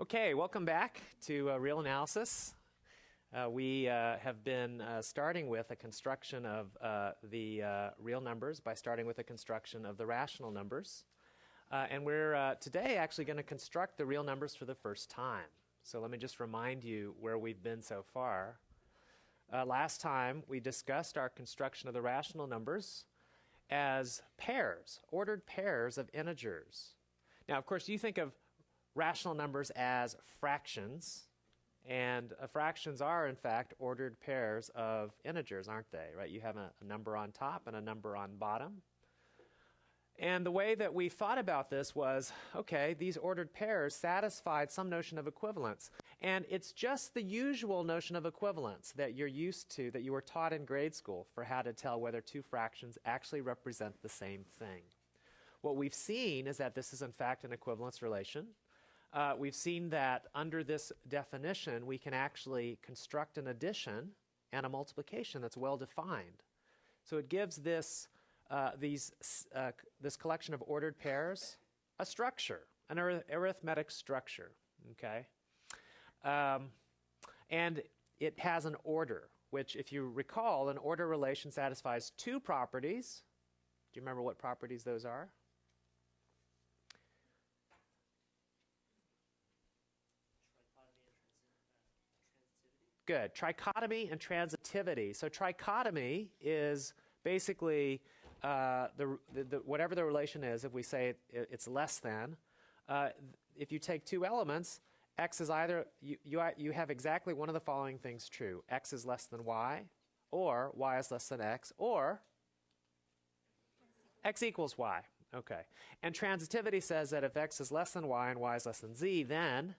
Okay, welcome back to uh, Real Analysis. Uh, we uh, have been uh, starting with a construction of uh, the uh, real numbers by starting with a construction of the rational numbers. and we're today actually going to construct the real numbers for the first time. So let me just remind you where we've been so far. last time we discussed our construction of the rational numbers as pairs, ordered pairs of integers. Now, of course, you think of rational numbers as fractions. And uh, fractions are, in fact, ordered pairs of integers, aren't they? Right? You have a, a number on top and a number on bottom. And the way that we thought about this was okay, these ordered pairs satisfied some notion of equivalence. And it's just the usual notion of equivalence that you're used to, that you were taught in grade school for how to tell whether two fractions actually represent the same thing. What we've seen is that this is, in fact, an equivalence relation uh, we've seen that under this definition, we can actually construct an addition and a multiplication that's well defined. So it gives this, uh, these, uh, this collection of ordered pairs a structure, an ar arithmetic structure, okay? Um, and it has an order, which if you recall, an order relation satisfies two properties. Do you remember what properties those are? Good. Trichotomy and transitivity. So trichotomy is basically uh, the, the, whatever the relation is. If we say it, it's less than, uh, if you take two elements, x is either you, you you have exactly one of the following things true: x is less than y, or y is less than x, or x equals y. Okay. And transitivity says that if x is less than y and y is less than z, then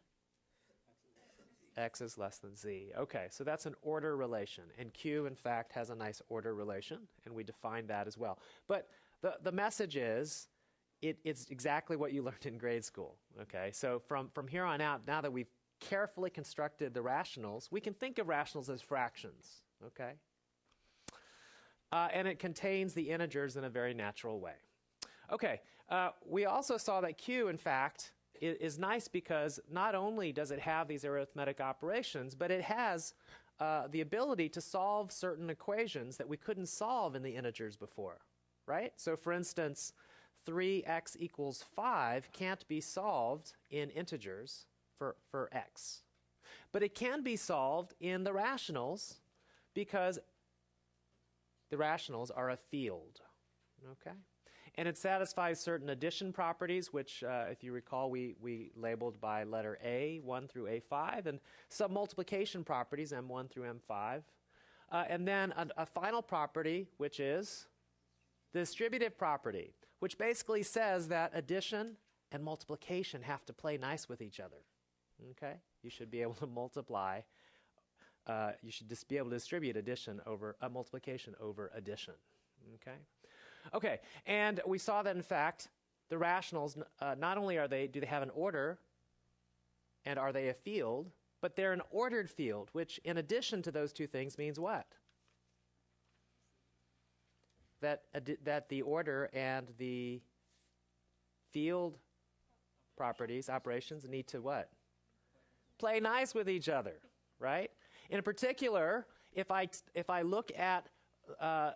x is less than z. Okay, so that's an order relation. And Q, in fact, has a nice order relation, and we define that as well. But the, the message is it, it's exactly what you learned in grade school. Okay, so from, from here on out, now that we've carefully constructed the rationals, we can think of rationals as fractions. Okay? Uh, and it contains the integers in a very natural way. Okay, uh, we also saw that Q, in fact, is nice because not only does it have these arithmetic operations, but it has uh, the ability to solve certain equations that we couldn't solve in the integers before, right? So for instance, 3x equals 5 can't be solved in integers for, for x. But it can be solved in the rationals because the rationals are a field, okay? And it satisfies certain addition properties, which, uh, if you recall, we, we labeled by letter A, 1 through A5, and some multiplication properties, M1 through M5. Uh, and then a, a final property, which is the distributive property, which basically says that addition and multiplication have to play nice with each other. Okay? You should be able to multiply. Uh, you should just be able to distribute addition over uh, multiplication over addition. Okay? Okay, and we saw that in fact the rationals uh, not only are they do they have an order and are they a field, but they're an ordered field, which in addition to those two things means what? That that the order and the field properties operations need to what? Play nice with each other, right? In particular, if I if I look at uh,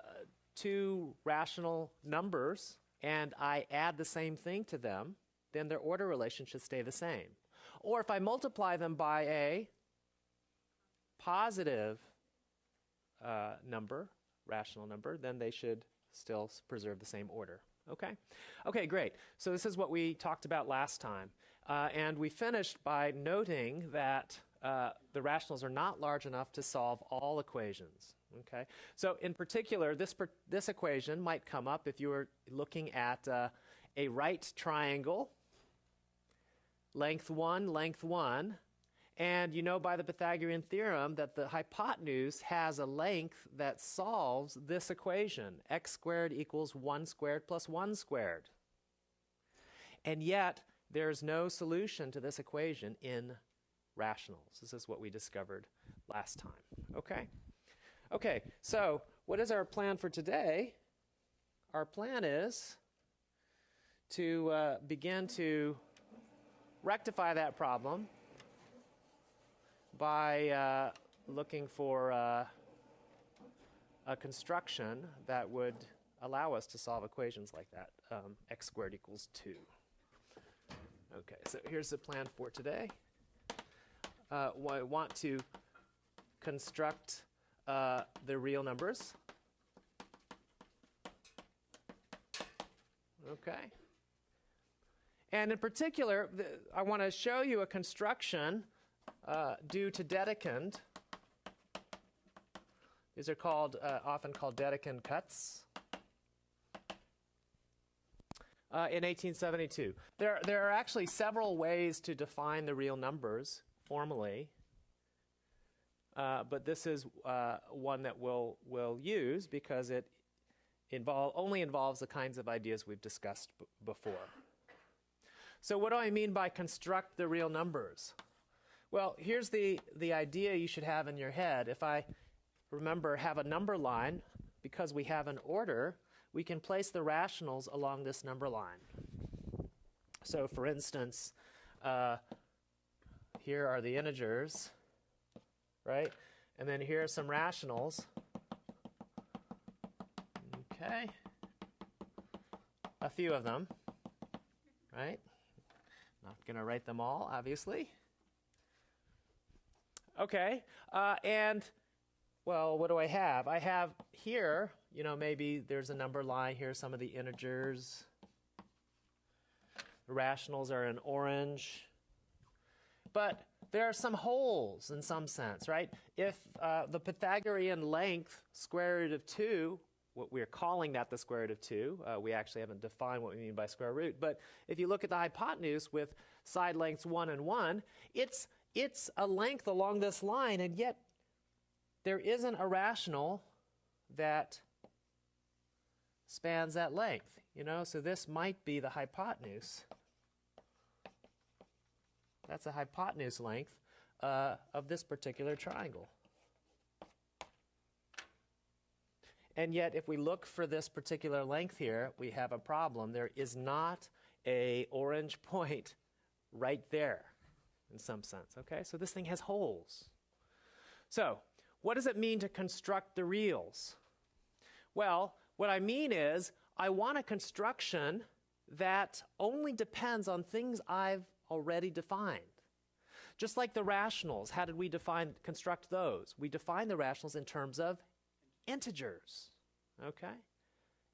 two rational numbers and I add the same thing to them, then their order relation should stay the same. Or if I multiply them by a positive uh, number, rational number, then they should still preserve the same order. Okay? Okay, great. So this is what we talked about last time. Uh, and we finished by noting that uh, the rationals are not large enough to solve all equations. Okay, so in particular, this this equation might come up if you were looking at uh, a right triangle, length one, length one, and you know by the Pythagorean theorem that the hypotenuse has a length that solves this equation: x squared equals one squared plus one squared. And yet, there's no solution to this equation in rationals. This is what we discovered last time. Okay. Okay, so what is our plan for today? Our plan is to uh, begin to rectify that problem by uh, looking for uh, a construction that would allow us to solve equations like that. Um, x squared equals 2. Okay, so here's the plan for today. Uh, I want to construct uh, the real numbers. Okay. And in particular, the, I want to show you a construction uh, due to Dedekind. These are called, uh, often called Dedekind cuts. Uh, in 1872. There, there are actually several ways to define the real numbers formally, uh, but this is uh, one that we'll, we'll use because it involve, only involves the kinds of ideas we've discussed before. So what do I mean by construct the real numbers? Well, here's the, the idea you should have in your head. If I, remember, have a number line, because we have an order, we can place the rationals along this number line. So for instance, uh, here are the integers, right? And then here are some rationals. Okay. A few of them, right? Not going to write them all, obviously. Okay, uh, and well, what do I have? I have here, you know, maybe there's a number line here, some of the integers. The rationals are in orange. But there are some holes in some sense, right? If uh, the Pythagorean length, square root of 2, what we're calling that the square root of 2, uh, we actually haven't defined what we mean by square root, but if you look at the hypotenuse with side lengths 1 and 1, it's it's a length along this line, and yet there isn't a rational that spans that length. You know, so this might be the hypotenuse. That's the hypotenuse length uh, of this particular triangle. And yet, if we look for this particular length here, we have a problem. There is not a orange point right there in some sense. Okay, so this thing has holes. So, what does it mean to construct the reals? Well, what I mean is, I want a construction that only depends on things I've already defined. Just like the rationals, how did we define construct those? We define the rationals in terms of integers. Okay?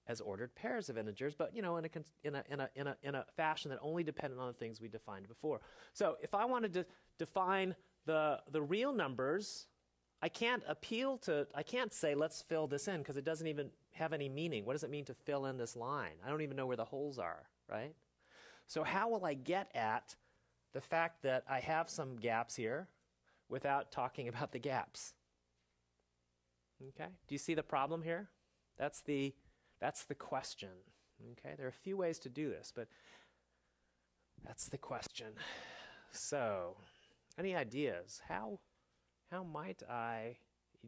as ordered pairs of integers, but you know, in a, in a, in a, in a, in a fashion that only depended on the things we defined before. So if I wanted to define the, the real numbers, I can't appeal to, I can't say, let's fill this in, because it doesn't even have any meaning. What does it mean to fill in this line? I don't even know where the holes are, right? So how will I get at the fact that I have some gaps here without talking about the gaps? Okay, do you see the problem here? That's the that's the question. Okay, there are a few ways to do this, but that's the question. So, any ideas? How, how might I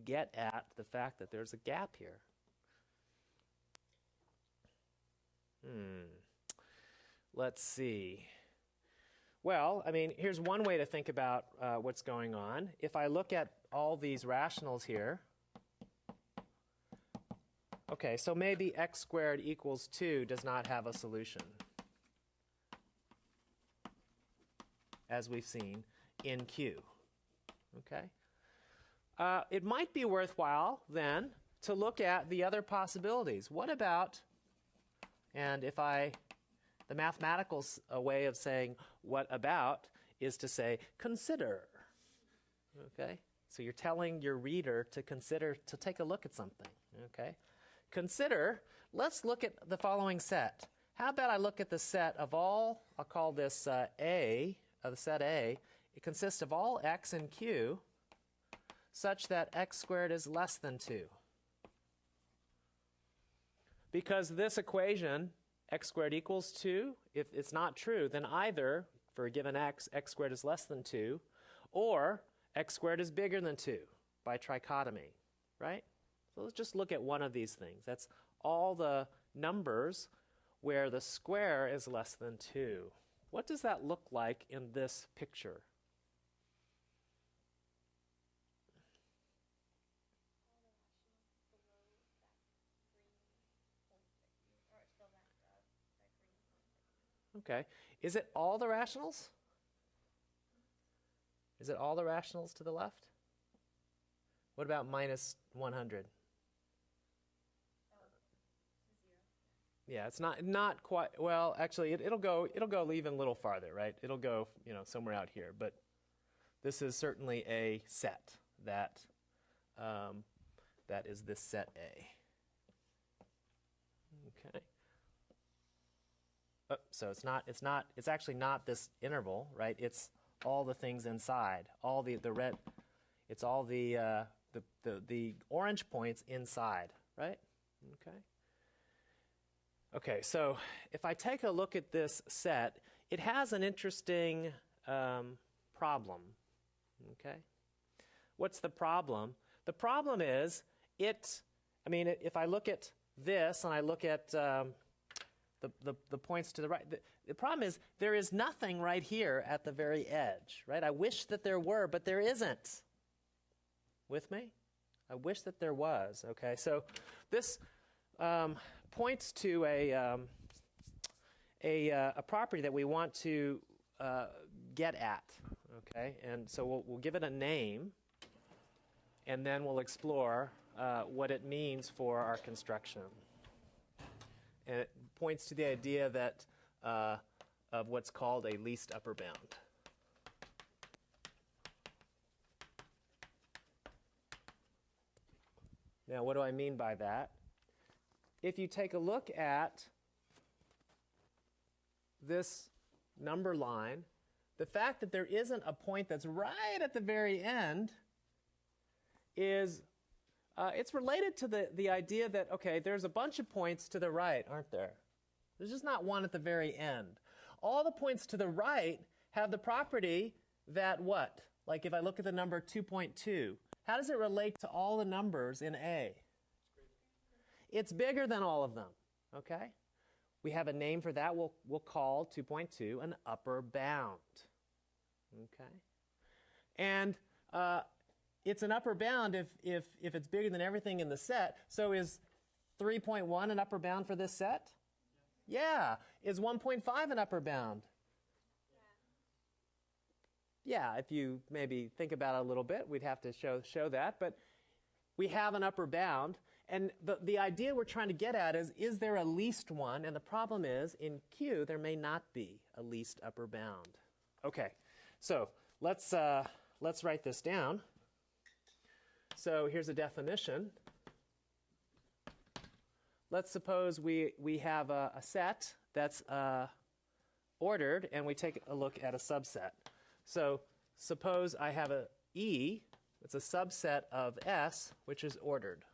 get at the fact that there's a gap here? Hmm. Let's see. Well, I mean, here's one way to think about uh, what's going on. If I look at all these rationals here, Okay, so maybe x squared equals 2 does not have a solution, as we've seen in Q. Okay? Uh, it might be worthwhile then to look at the other possibilities. What about, and if I, the mathematical way of saying what about is to say consider. Okay? So you're telling your reader to consider, to take a look at something. Okay? consider, let's look at the following set. How about I look at the set of all, I'll call this uh, A, uh, the set A. It consists of all x and q such that x squared is less than 2. Because this equation, x squared equals 2, if it's not true, then either for a given x, x squared is less than 2, or x squared is bigger than 2 by trichotomy, right? So let's just look at one of these things. That's all the numbers where the square is less than 2. What does that look like in this picture? Okay. Is it all the rationals? Is it all the rationals to the left? What about minus 100? Yeah, it's not not quite well. Actually, it, it'll go it'll go even a little farther, right? It'll go you know somewhere out here, but this is certainly a set that um, that is this set A. Okay. Oh, so it's not it's not it's actually not this interval, right? It's all the things inside, all the the red. It's all the uh, the, the the orange points inside, right? Okay. Okay, so if I take a look at this set, it has an interesting um, problem. Okay? What's the problem? The problem is it, I mean, if I look at this and I look at um, the, the, the, points to the right, the, the problem is there is nothing right here at the very edge, right? I wish that there were, but there isn't. With me? I wish that there was, okay? So this, um, points to a, um, a, uh, a, property that we want to uh, get at. Okay, and so we'll, we'll, give it a name, and then we'll explore uh, what it means for our construction. And points to the idea that uh, of what's called a least upper bound. Now, what do I mean by that? if you take a look at this number line, the fact that there isn't a point that's right at the very end is uh, it's related to the, the idea that, okay, there's a bunch of points to the right, aren't there? There's just not one at the very end. All the points to the right have the property that what? Like if I look at the number 2.2, how does it relate to all the numbers in A? It's bigger than all of them, okay? We have a name for that. We'll, we'll call 2.2 an upper bound, okay? And uh, it's an upper bound if, if, if it's bigger than everything in the set. So is 3.1 an upper bound for this set? Yeah. Is 1.5 an upper bound? Yeah, if you maybe think about it a little bit, we'd have to show, show that. But we have an upper bound. And the, the idea we're trying to get at is, is there a least one? And the problem is, in Q, there may not be a least upper bound. Okay, so let's, uh, let's write this down. So here's a definition. Let's suppose we, we have a, a set that's uh, ordered, and we take a look at a subset. So suppose I have a E, it's a subset of S, which is ordered.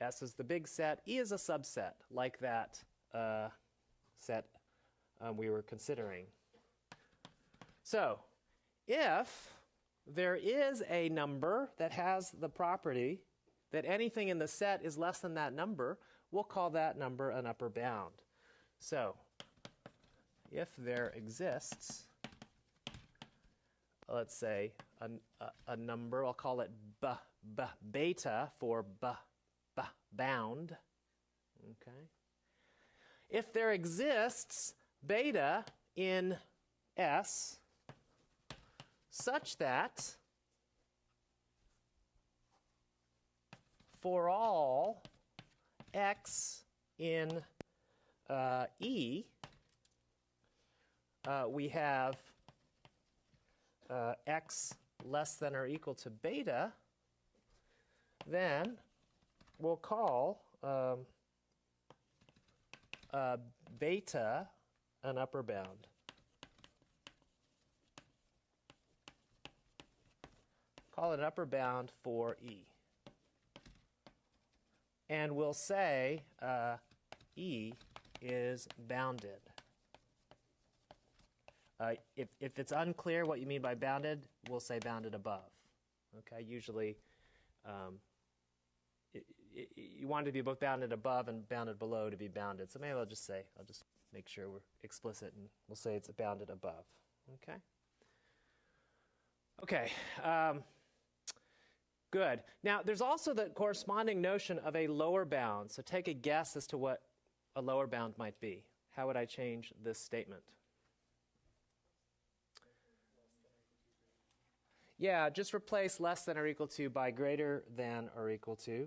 S is the big set. E is a subset, like that uh, set um, we were considering. So, if there is a number that has the property that anything in the set is less than that number, we'll call that number an upper bound. So, if there exists, let's say, a, a, a number, I'll call it b, b, beta for b bound. Okay. If there exists beta in S such that for all x in uh, E, uh, we have uh, x less than or equal to beta, then we'll call um, uh, beta an upper bound. Call it an upper bound for E. And we'll say uh, E is bounded. Uh, if, if it's unclear what you mean by bounded, we'll say bounded above. Okay, usually um, you want it to be both bounded above and bounded below to be bounded. So maybe I'll just say, I'll just make sure we're explicit and we'll say it's bounded above. Okay? Okay. Um, good. Now, there's also the corresponding notion of a lower bound. So take a guess as to what a lower bound might be. how would I change this statement? Yeah, just replace less than or equal to by greater than or equal to,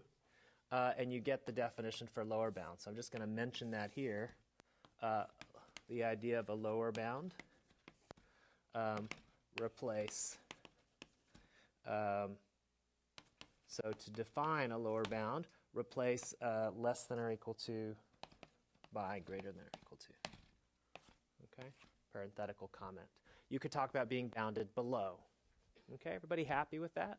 uh, and you get the definition for lower bound. So I'm just going to mention that here. Uh, the idea of a lower bound. Um, replace. Um, so to define a lower bound, replace uh, less than or equal to by greater than or equal to. Okay, parenthetical comment. You could talk about being bounded below. Okay, everybody happy with that?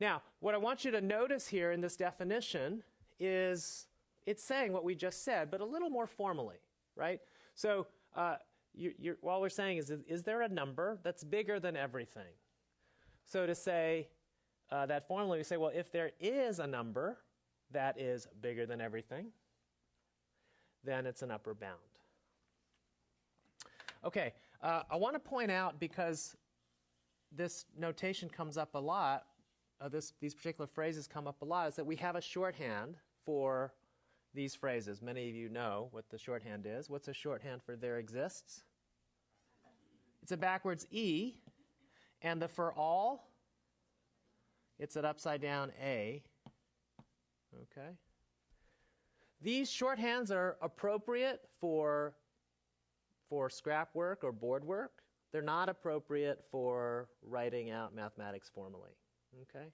Now, what I want you to notice here in this definition is it's saying what we just said, but a little more formally, right? So, uh, you, all we're saying is, is there a number that's bigger than everything? So, to say uh, that formally, we say, well, if there is a number that is bigger than everything, then it's an upper bound. Okay, uh, I want to point out because this notation comes up a lot, uh, this, these particular phrases come up a lot, is that we have a shorthand for these phrases. Many of you know what the shorthand is. What's a shorthand for there exists? It's a backwards E, and the for all, it's an upside down A. Okay? These shorthands are appropriate for, for scrap work or board work. They're not appropriate for writing out mathematics formally. Okay?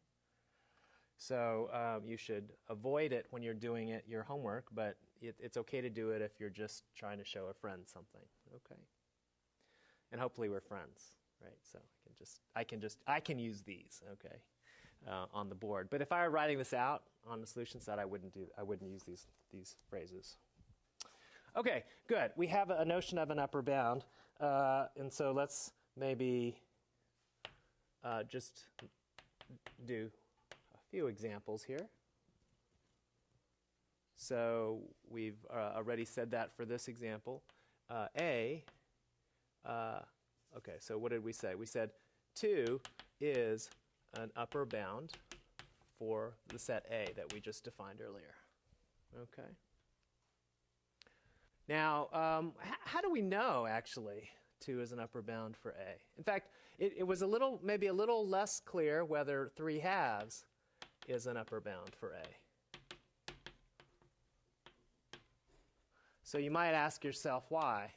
So um, you should avoid it when you're doing it your homework, but it, it's okay to do it if you're just trying to show a friend something. Okay. And hopefully we're friends, right? So I can just I can just I can use these, okay, uh, on the board. But if I were writing this out on the solution set, I wouldn't do I wouldn't use these these phrases. Okay, good. We have a notion of an upper bound, uh, and so let's maybe uh, just do a few examples here. So we've uh, already said that for this example. Uh, A, uh, okay, so what did we say? We said 2 is an upper bound for the set A that we just defined earlier. Okay. Now, um, how do we know, actually, 2 is an upper bound for A? In fact, it, it was a little, maybe a little less clear whether 3 halves is an upper bound for A. So you might ask yourself why.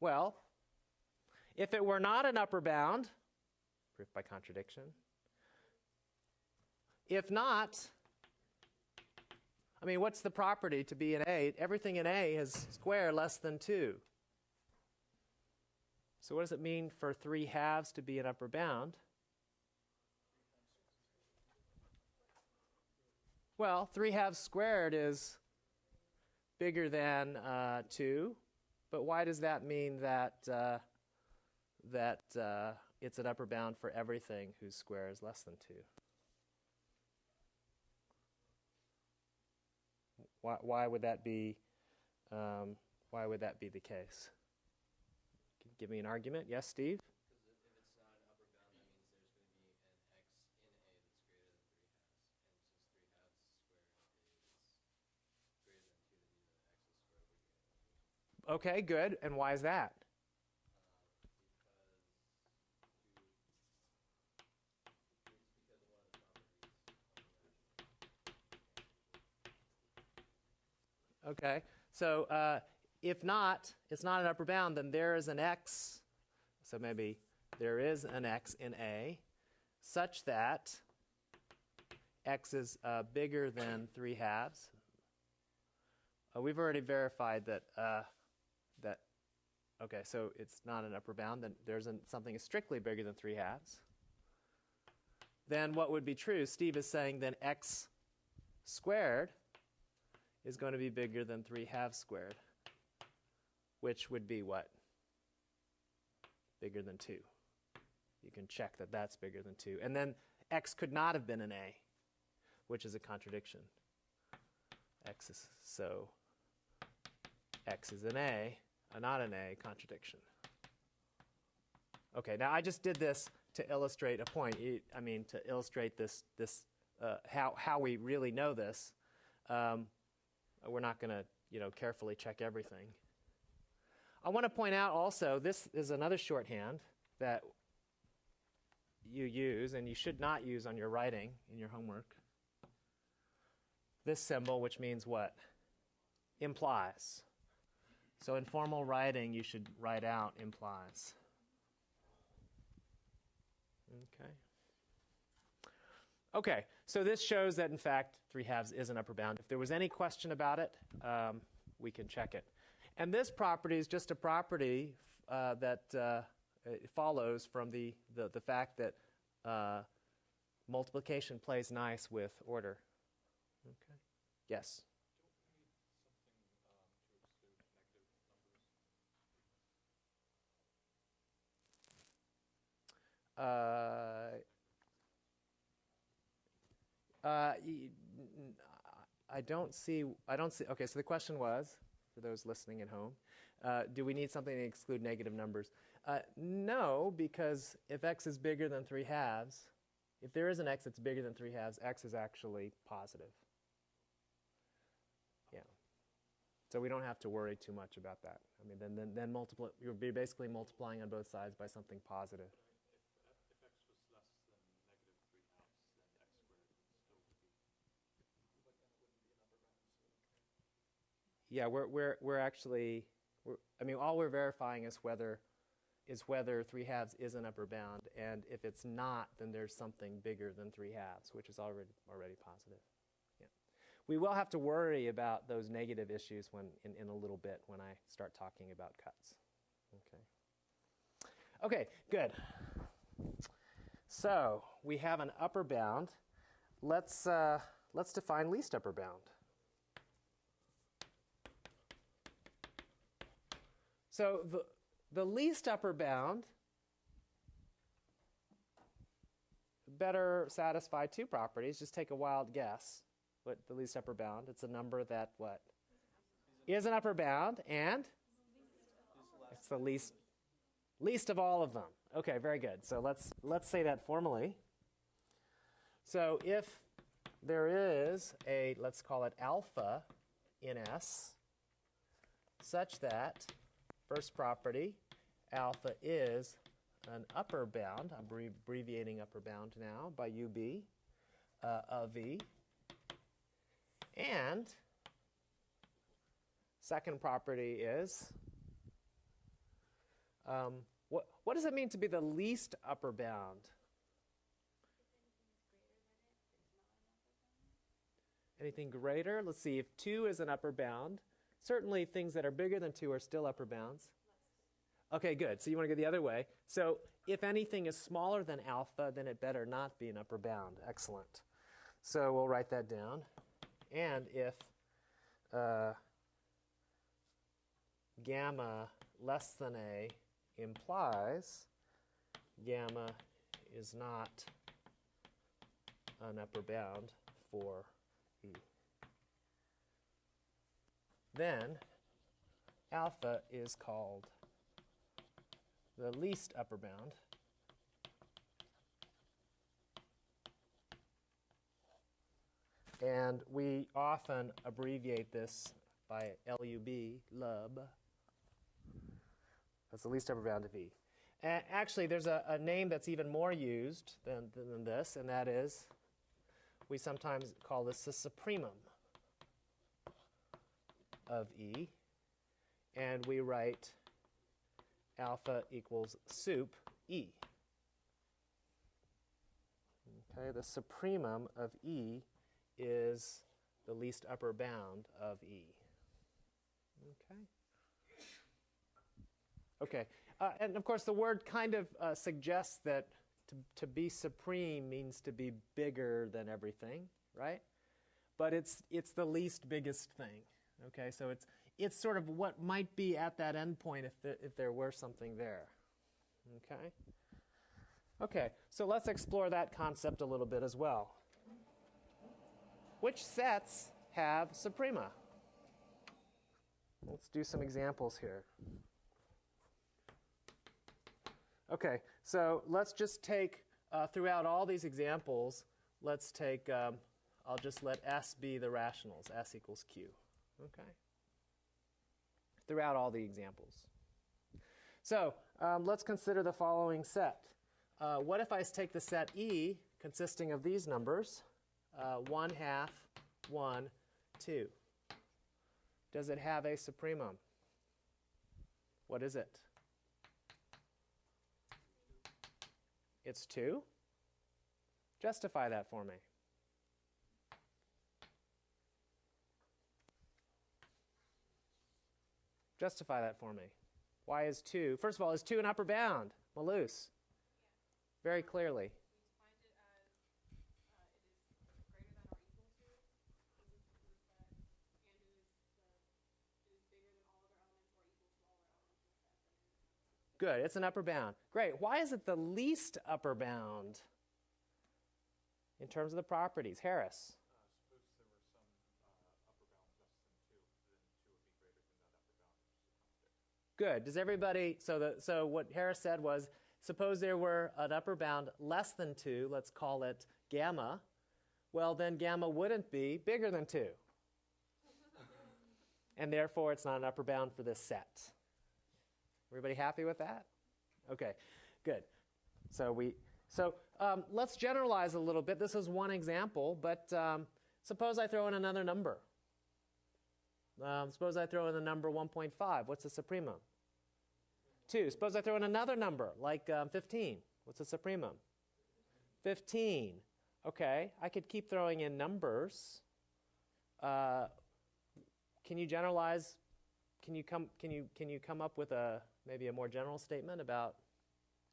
Well, if it were not an upper bound, proof by contradiction, if not, I mean, what's the property to be an A? Everything in A is square less than 2. So what does it mean for 3 halves to be an upper bound? Well, 3 halves squared is bigger than uh, 2, but why does that mean that, uh, that uh, it's an upper bound for everything whose square is less than 2? Why, why would that be um, why would that be the case? Give me an argument. Yes, Steve? Okay, good. And why is that? Okay, so uh, if not, it's not an upper bound, then there is an x, so maybe there is an x in A, such that x is uh, bigger than 3 halves. Uh, we've already verified that uh, that, okay, so it's not an upper bound, then there's an, something strictly bigger than 3 halves. Then what would be true? Steve is saying then x squared is going to be bigger than 3 halves squared, which would be what? Bigger than 2. You can check that that's bigger than 2. And then x could not have been an a, which is a contradiction. x is so x is an a, a not an A contradiction. Okay, now I just did this to illustrate a point. I mean, to illustrate this, this uh, how, how we really know this. Um, Uh, Uh, we're not going to, you know, carefully check everything. I want to point out also, this is another shorthand that you use and you should not use on your writing in your homework. This symbol, which means what? Implies. So in formal writing, you should write out implies. Okay. Okay, so this shows that in fact 3 halves is an upper bound. If there was any question about it, um, we can check it. And this property is just a property uh, that uh, follows from the, the, the fact that uh, multiplication plays nice with order. Okay. Yes. Uh, uh, I don't see. I don't see. Okay, so the question was, for those listening at home, uh, do we need something to exclude negative numbers? Uh, no, because if x is bigger than three halves, if there is an x that's bigger than three halves, x is actually positive. Yeah. So we don't have to worry too much about that. I mean, then then then multiply. You'll be basically multiplying on both sides by something positive. Yeah, we're we're we're actually, we're, I mean, all we're verifying is whether is whether three halves is an upper bound, and if it's not, then there's something bigger than three halves, which is already already positive. Yeah, we will have to worry about those negative issues when in, in a little bit when I start talking about cuts. Okay. Okay, good. So we have an upper bound. Let's uh, let's define least upper bound. So the, the least upper bound better satisfy two properties. Just take a wild guess. What the least upper bound? It's a number that what is an upper bound and it's the least least of all of them. Okay, very good. So let's let's say that formally. So if there is a let's call it alpha in S such that First property, alpha is an upper bound. I'm abbreviating upper bound now by UB uh, of V. And second property is um, what, what does it mean to be the least upper bound? Anything greater? Let's see, if 2 is an upper bound, Certainly, things that are bigger than 2 are still upper bounds. Okay, good. So you want to go the other way. So if anything is smaller than alpha, then it better not be an upper bound. Excellent. So we'll write that down. And if uh, gamma less than a implies gamma is not an upper bound for E then alpha is called the least upper bound. And we often abbreviate this by LUB, LUB. That's the least upper bound of E. And actually, there's a, a name that's even more used than, than this, and that is, we sometimes call this the supremum of E, and we write alpha equals sup E. Okay, the supremum of E is the least upper bound of E. Okay. Okay, uh, and of course the word kind of uh, suggests that to, to be supreme means to be bigger than everything, right? But it's, it's the least biggest thing. Okay, so it's, it's sort of what might be at that endpoint if, the, if there were something there. Okay? Okay, so let's explore that concept a little bit as well. Which sets have suprema? Let's do some examples here. Okay, so let's just take, uh, throughout all these examples, let's take, um, I'll just let S be the rationals, S equals Q. Okay? Throughout all the examples. So um, let's consider the following set. Uh, what if I take the set E consisting of these numbers, uh, 1 half, 1, 2? Does it have a supremum? What is it? It's 2? Justify that for me. Justify that for me. Why is 2? First of all, is 2 an upper bound? Malus. Very clearly. Good, it's an upper bound. Great. Why is it the least upper bound in terms of the properties? Harris. Good. Does everybody, so, the, so what Harris said was, suppose there were an upper bound less than 2, let's call it gamma, well then gamma wouldn't be bigger than 2. and therefore it's not an upper bound for this set. Everybody happy with that? Okay, good. So we, so um, let's generalize a little bit. This is one example, but um, suppose I throw in another number. Um, suppose I throw in the number 1.5. What's the supremum? 2. Suppose I throw in another number, like um, 15. What's the supremum? 15. Okay, I could keep throwing in numbers. Uh, can you generalize? Can you come? Can you can you come up with a maybe a more general statement about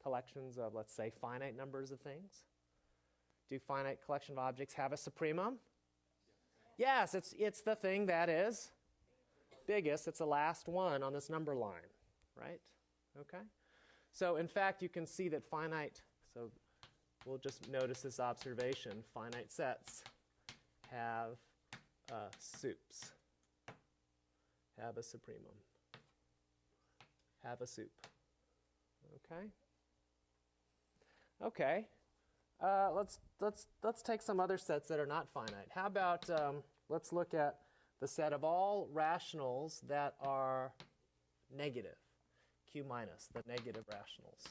collections of let's say finite numbers of things? Do finite collection of objects have a supremum? Yes, it's it's the thing that is biggest, it's the last one on this number line, right? Okay? So in fact, you can see that finite, so we'll just notice this observation, finite sets have uh, sups, have a supremum, have a sup. Okay? Okay. Uh, let's, let's, let's take some other sets that are not finite. How about, um, let's look at the set of all rationals that are negative, q minus, the negative rationals.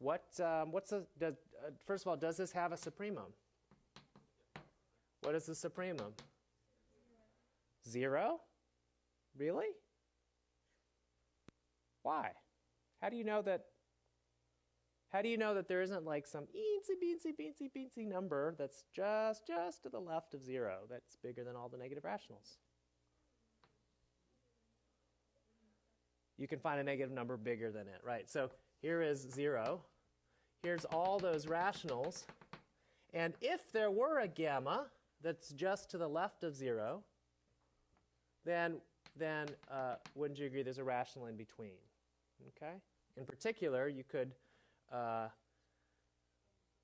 What, um, what's the, does, uh, first of all, does this have a supremum? What is the supremum? Zero? Really? Why? How do you know that? How do you know that there isn't like some eensy beensy beensy beensy number that's just just to the left of zero that's bigger than all the negative rationals? You can find a negative number bigger than it, right? So here is zero. Here's all those rationals. And if there were a gamma that's just to the left of zero, then, then uh, wouldn't you agree there's a rational in between? Okay? In particular, you could, uh,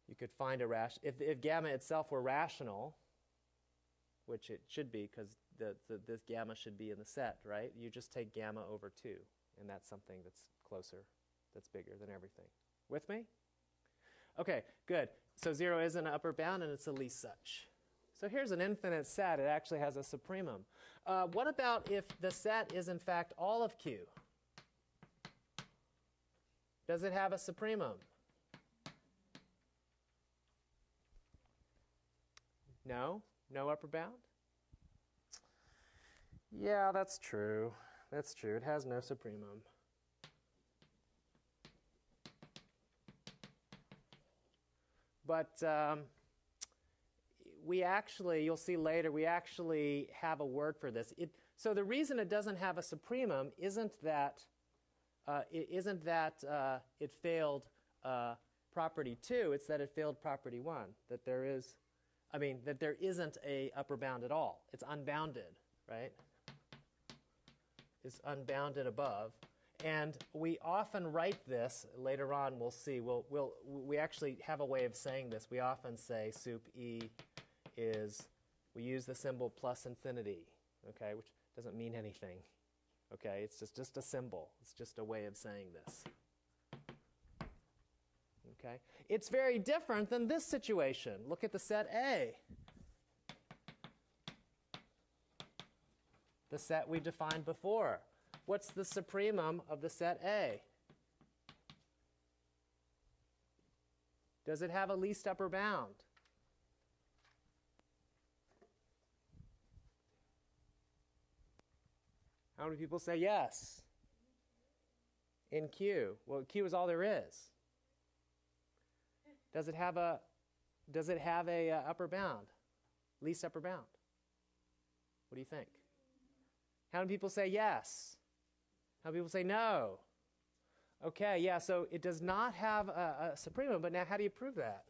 you could find a ration. If, if gamma itself were rational, which it should be because the, the, this gamma should be in the set, right? You just take gamma over 2, and that's something that's closer, that's bigger than everything. With me? Okay, good. So 0 is an upper bound, and it's the least such. So here's an infinite set. It actually has a supremum. Uh, what about if the set is, in fact, all of Q? Does it have a supremum? No? No upper bound? Yeah, that's true. That's true. It has no supremum. But um, we actually, you'll see later, we actually have a word for this. It, so the reason it doesn't have a supremum isn't that uh, it isn't that uh, it failed uh, property 2, it's that it failed property 1, that there is, I mean, that there isn't a upper bound at all. It's unbounded, right? It's unbounded above. And we often write this, later on we'll see, we'll, we'll, we actually have a way of saying this. We often say sup E is, we use the symbol plus infinity, okay, which doesn't mean anything. Okay, it's just, just a symbol. It's just a way of saying this. Okay? It's very different than this situation. Look at the set A. The set we defined before. What's the supremum of the set A? Does it have a least upper bound? How many people say yes? In Q. Well, Q is all there is. Does it have a does it have a uh, upper bound? Least upper bound? What do you think? How many people say yes? How many people say no? Okay, yeah, so it does not have a, a supremum, but now how do you prove that?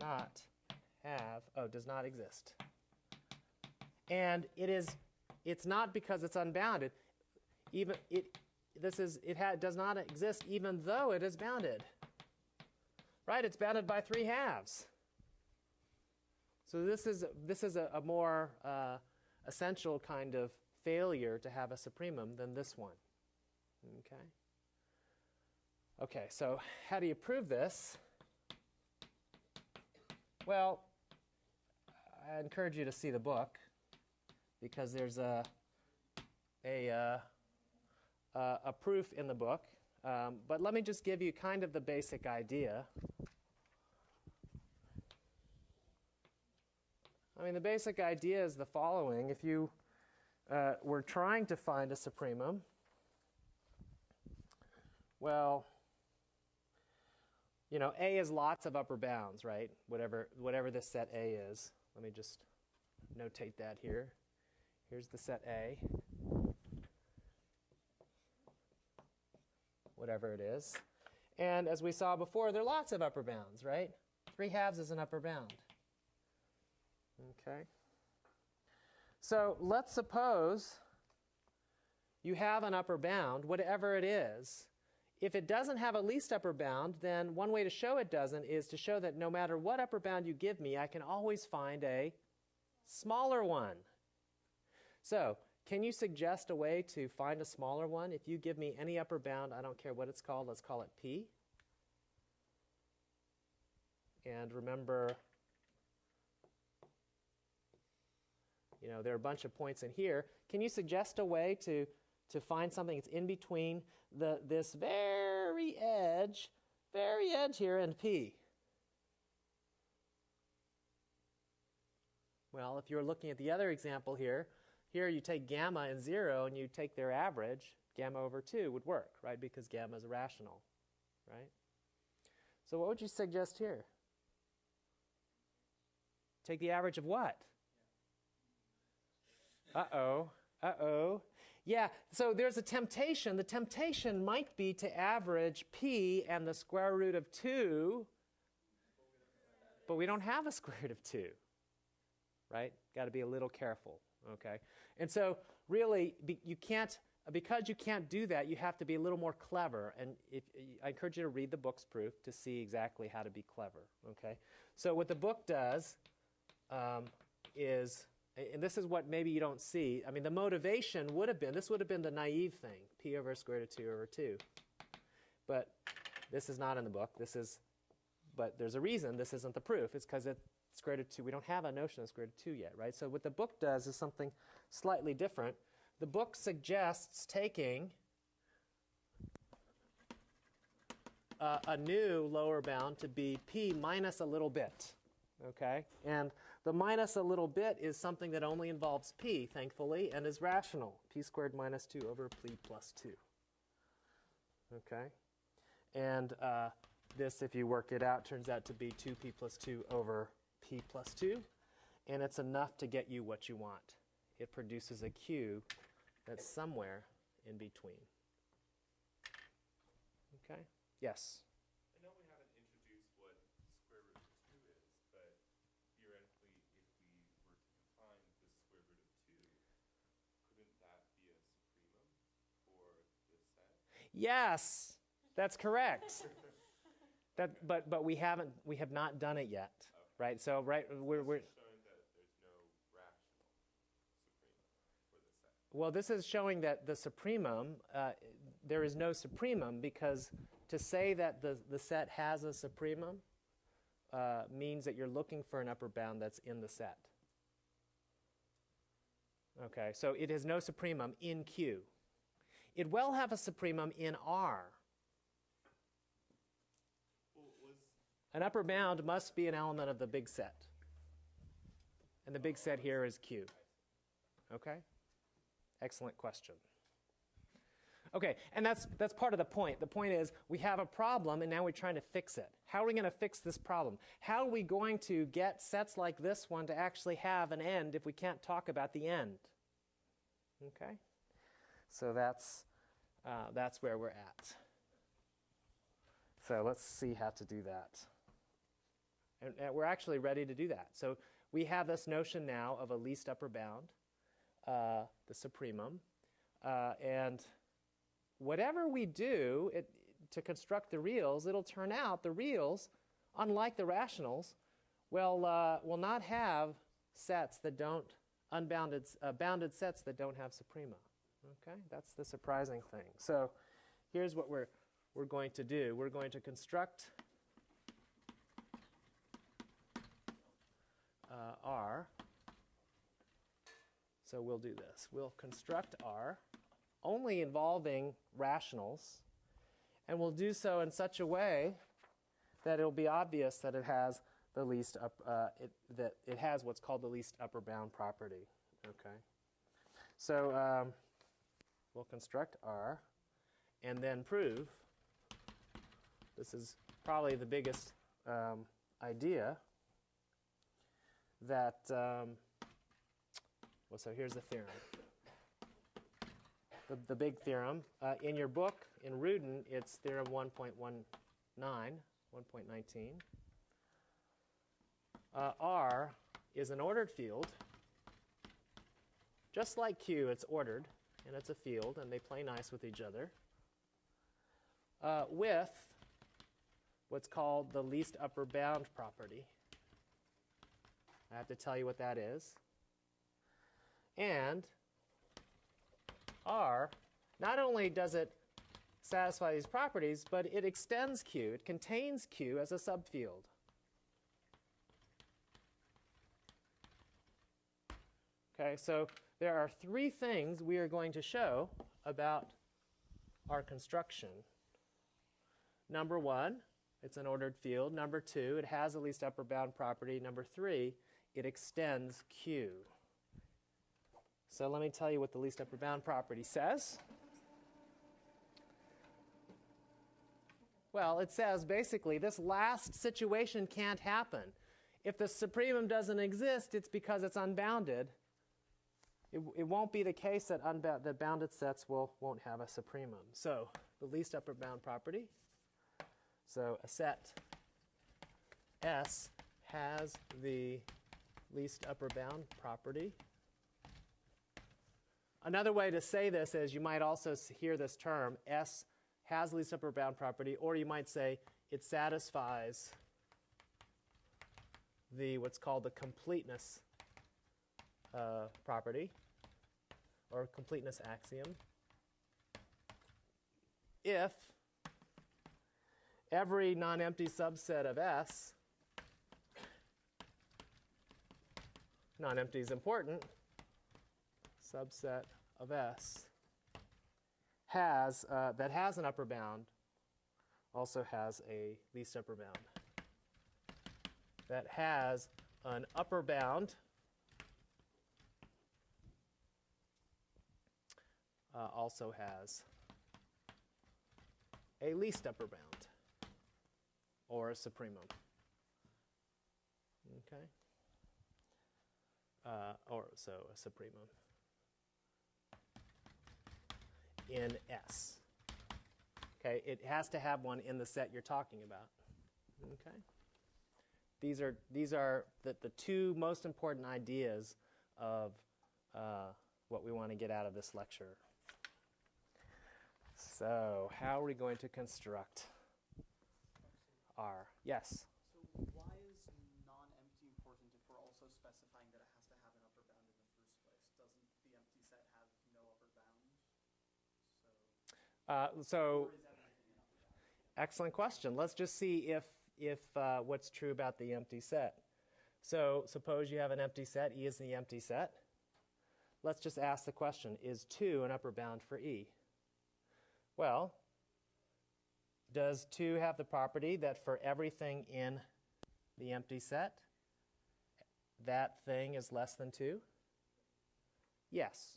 Not have, oh, does not exist. And it is, it's not because it's unbounded. Even it, this is, it ha, does not exist even though it is bounded. Right, it's bounded by three halves. So this is, this is a, a more uh, essential kind of failure to have a supremum than this one. Okay. Okay, so how do you prove this? Well, I encourage you to see the book because there's a a, uh, a proof in the book. Um, but let me just give you kind of the basic idea. I mean, the basic idea is the following. If you uh, were trying to find a supremum, well, you know, A is lots of upper bounds, right? Whatever, whatever this set A is. Let me just notate that here. Here's the set A. Whatever it is. And as we saw before, there are lots of upper bounds, right? 3 halves is an upper bound. Okay. So let's suppose you have an upper bound, whatever it is. If it doesn't have a least upper bound, then one way to show it doesn't is to show that no matter what upper bound you give me, I can always find a smaller one. So, can you suggest a way to find a smaller one? If you give me any upper bound, I don't care what it's called, let's call it P. And remember, you know, there are a bunch of points in here. Can you suggest a way to, to find something that's in between the, this very edge, very edge here and P? Well, if you're looking at the other example here, here you take gamma and 0 and you take their average, gamma over 2 would work, right? Because gamma is rational, right? So what would you suggest here? Take the average of what? Uh-oh, uh-oh. Yeah, so there's a temptation. The temptation might be to average p and the square root of 2, but we don't have a square root of 2, right? Got to be a little careful, okay? And so really, you can't, because you can't do that, you have to be a little more clever. And if, I encourage you to read the book's proof to see exactly how to be clever, okay? So what the book does um, is and this is what maybe you don't see. I mean, the motivation would have been, this would have been the naive thing, p over square root of 2 over 2. But this is not in the book. This is, but there's a reason this isn't the proof. It's because it's square root of 2. We don't have a notion of square root of 2 yet, right? So what the book does is something slightly different. The book suggests taking uh, a new lower bound to be p minus a little bit, okay? And the minus a little bit is something that only involves p, thankfully, and is rational. p squared minus 2 over p plus 2. Okay? And uh, this, if you work it out, turns out to be 2p plus 2 over p plus 2. And it's enough to get you what you want. It produces a q that's somewhere in between. Okay? Yes? Yes, that's correct. that, but, but we haven't, that be a supremum for this set? Yes! That's correct! But we have not done it yet, right? So, right, we're, we're Well, this is showing that the supremum, uh, there is no supremum because to say that the, the set has a supremum uh, means that you're looking for an upper bound that's in the set. Okay, so it has no supremum in Q. It will have a supremum in R. An upper bound must be an element of the big set. And the big set here is Q. Okay? Excellent question. Okay, and that's, that's part of the point. The point is we have a problem and now we're trying to fix it. How are we going to fix this problem? How are we going to get sets like this one to actually have an end if we can't talk about the end? Okay, so that's, uh, that's where we're at. So let's see how to do that. And, and we're actually ready to do that. So we have this notion now of a least upper bound, uh, the supremum, uh, and whatever we do it, to construct the reals, it'll turn out the reals, unlike the rationals, will, uh, will not have sets that don't, unbounded, uh, bounded sets that don't have suprema. Okay, that's the surprising thing. So here's what we're, we're going to do. We're going to construct uh, R. So we'll do this. We'll construct R only involving rationals, and we'll do so in such a way that it'll be obvious that it has the least up, uh, it, that it has what's called the least upper bound property. Okay, so um, we'll construct R, and then prove. This is probably the biggest um, idea that. Um, well, so here's the theorem the, the big theorem. Uh, in your book, in Rudin, it's theorem 1.19, 1.19. Uh, R is an ordered field. Just like Q, it's ordered, and it's a field, and they play nice with each other, uh, with what's called the least upper bound property. I have to tell you what that is. And R, not only does it satisfy these properties, but it extends Q. It contains Q as a subfield. Okay, so there are three things we are going to show about our construction. Number one, it's an ordered field. Number two, it has a least upper bound property. Number three, it extends Q. So let me tell you what the least upper bound property says. Well, it says basically this last situation can't happen. If the supremum doesn't exist, it's because it's unbounded. It, it won't be the case that, that bounded sets will, won't have a supremum. So the least upper bound property. So a set S has the least upper bound property. Another way to say this is you might also hear this term, S has least upper bound property, or you might say it satisfies the what's called the completeness uh, property or completeness axiom if every non-empty subset of S non-empty is important subset of S has, uh, that has an upper bound also has a least upper bound. That has an upper bound uh, also has a least upper bound or a supremum. Okay? Uh, or so a supremum in S. Okay, it has to have one in the set you're talking about. Okay? These are, these are the, the two most important ideas of uh, what we want to get out of this lecture. So, how are we going to construct R? Yes? So why is non-empty important if we're also specifying that it has to have an upper bound in the first place? Doesn't the empty set have no upper bound? So, Uh, so, excellent question. Let's just see if, if uh, what's true about the empty set. So suppose you have an empty set, E is the empty set. Let's just ask the question, is 2 an upper bound for E? Well, does 2 have the property that for everything in the empty set, that thing is less than 2? Yes.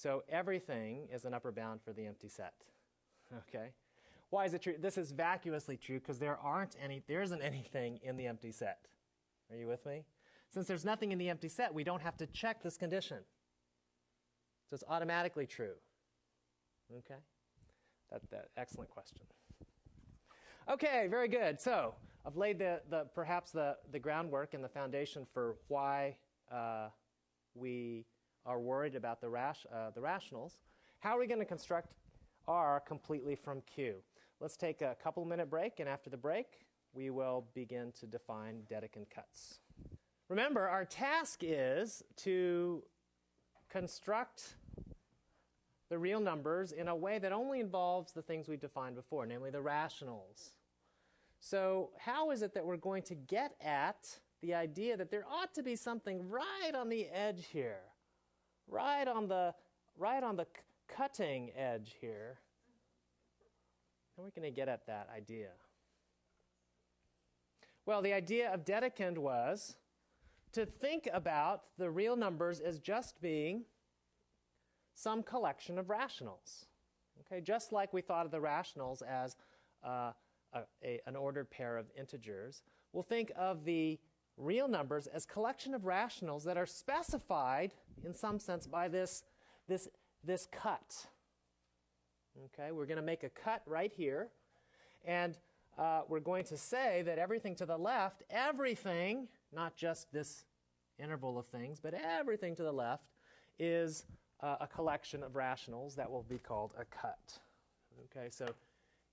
So everything is an upper bound for the empty set. Okay? Why is it true? This is vacuously true because there aren't any there isn't anything in the empty set. Are you with me? Since there's nothing in the empty set, we don't have to check this condition. So it's automatically true. Okay? That, that excellent question. Okay, very good. So I've laid the, the perhaps the, the groundwork and the foundation for why uh, we are worried about the, uh, the rationals. How are we going to construct R completely from Q? Let's take a couple minute break, and after the break, we will begin to define Dedekind cuts. Remember, our task is to construct the real numbers in a way that only involves the things we've defined before, namely the rationals. So, how is it that we're going to get at the idea that there ought to be something right on the edge here, right on the right on the cutting edge here? How are we going to get at that idea? Well, the idea of Dedekind was to think about the real numbers as just being some collection of rationals. Okay, just like we thought of the rationals as uh, a, a, an ordered pair of integers, we'll think of the real numbers as collection of rationals that are specified in some sense by this, this, this cut. Okay, we're going to make a cut right here, and uh, we're going to say that everything to the left, everything, not just this interval of things, but everything to the left is uh, a collection of rationals that will be called a cut. Okay, so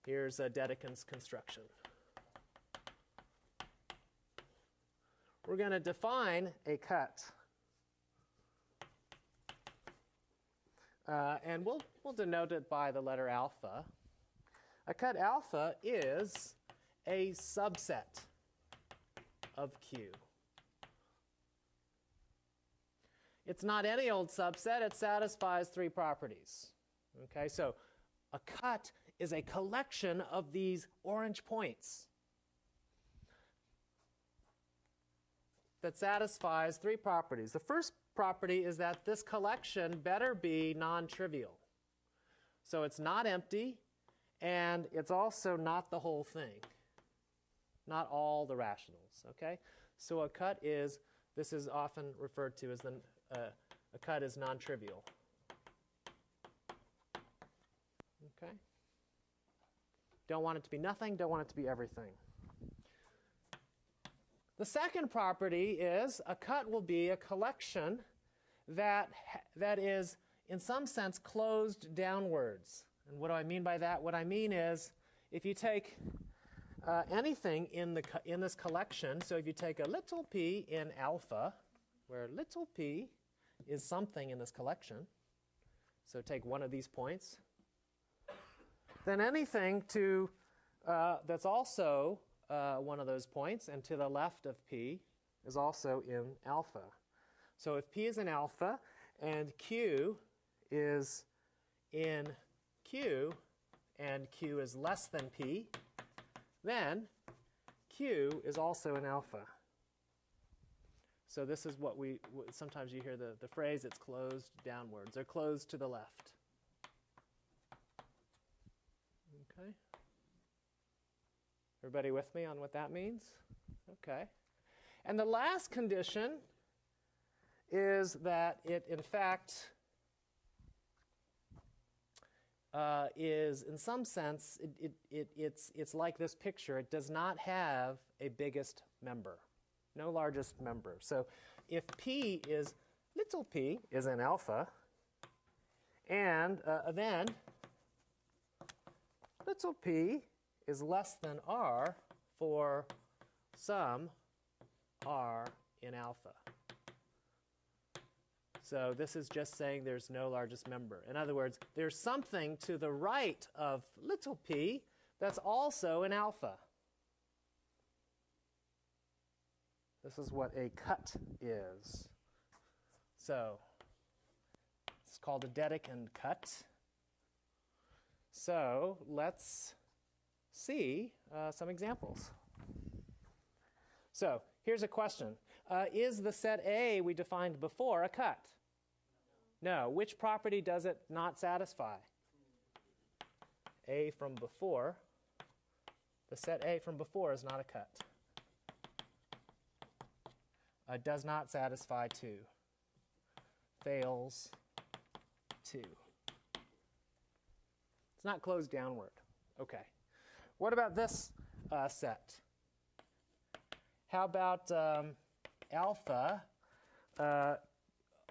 here's a Dedekind's construction. We're going to define a cut. Uh, and we'll, we'll denote it by the letter alpha. A cut alpha is a subset of Q. It's not any old subset, it satisfies three properties. Okay, so a cut is a collection of these orange points that satisfies three properties. The first property is that this collection better be non trivial. So it's not empty, and it's also not the whole thing, not all the rationals. Okay? So a cut is, this is often referred to as the uh, a cut is non-trivial. Okay? Don't want it to be nothing, don't want it to be everything. The second property is a cut will be a collection that, that is, in some sense, closed downwards. And what do I mean by that? What I mean is, if you take uh, anything in, the, in this collection, so if you take a little p in alpha, where little p is something in this collection, so take one of these points, then anything to uh, that's also uh, one of those points and to the left of p is also in alpha. So if p is in alpha and q is in q and q is less than p, then q is also in alpha. So this is what we, sometimes you hear the, the phrase, it's closed downwards, or closed to the left. Okay. Everybody with me on what that means? Okay. And the last condition is that it, in fact, uh, is in some sense, it, it, it, it's, it's like this picture. It does not have a biggest member no largest member. So if p is little p is an alpha, and uh, then little p is less than r for some r in alpha. So this is just saying there's no largest member. In other words, there's something to the right of little p that's also an alpha. This is what a cut is. So it's called a Dedekind cut. So let's see uh, some examples. So here's a question. Uh, is the set A we defined before a cut? No. Which property does it not satisfy? A from before. The set A from before is not a cut. Uh, does not satisfy 2. Fails 2. It's not closed downward. Okay. What about this uh, set? How about um, alpha, uh,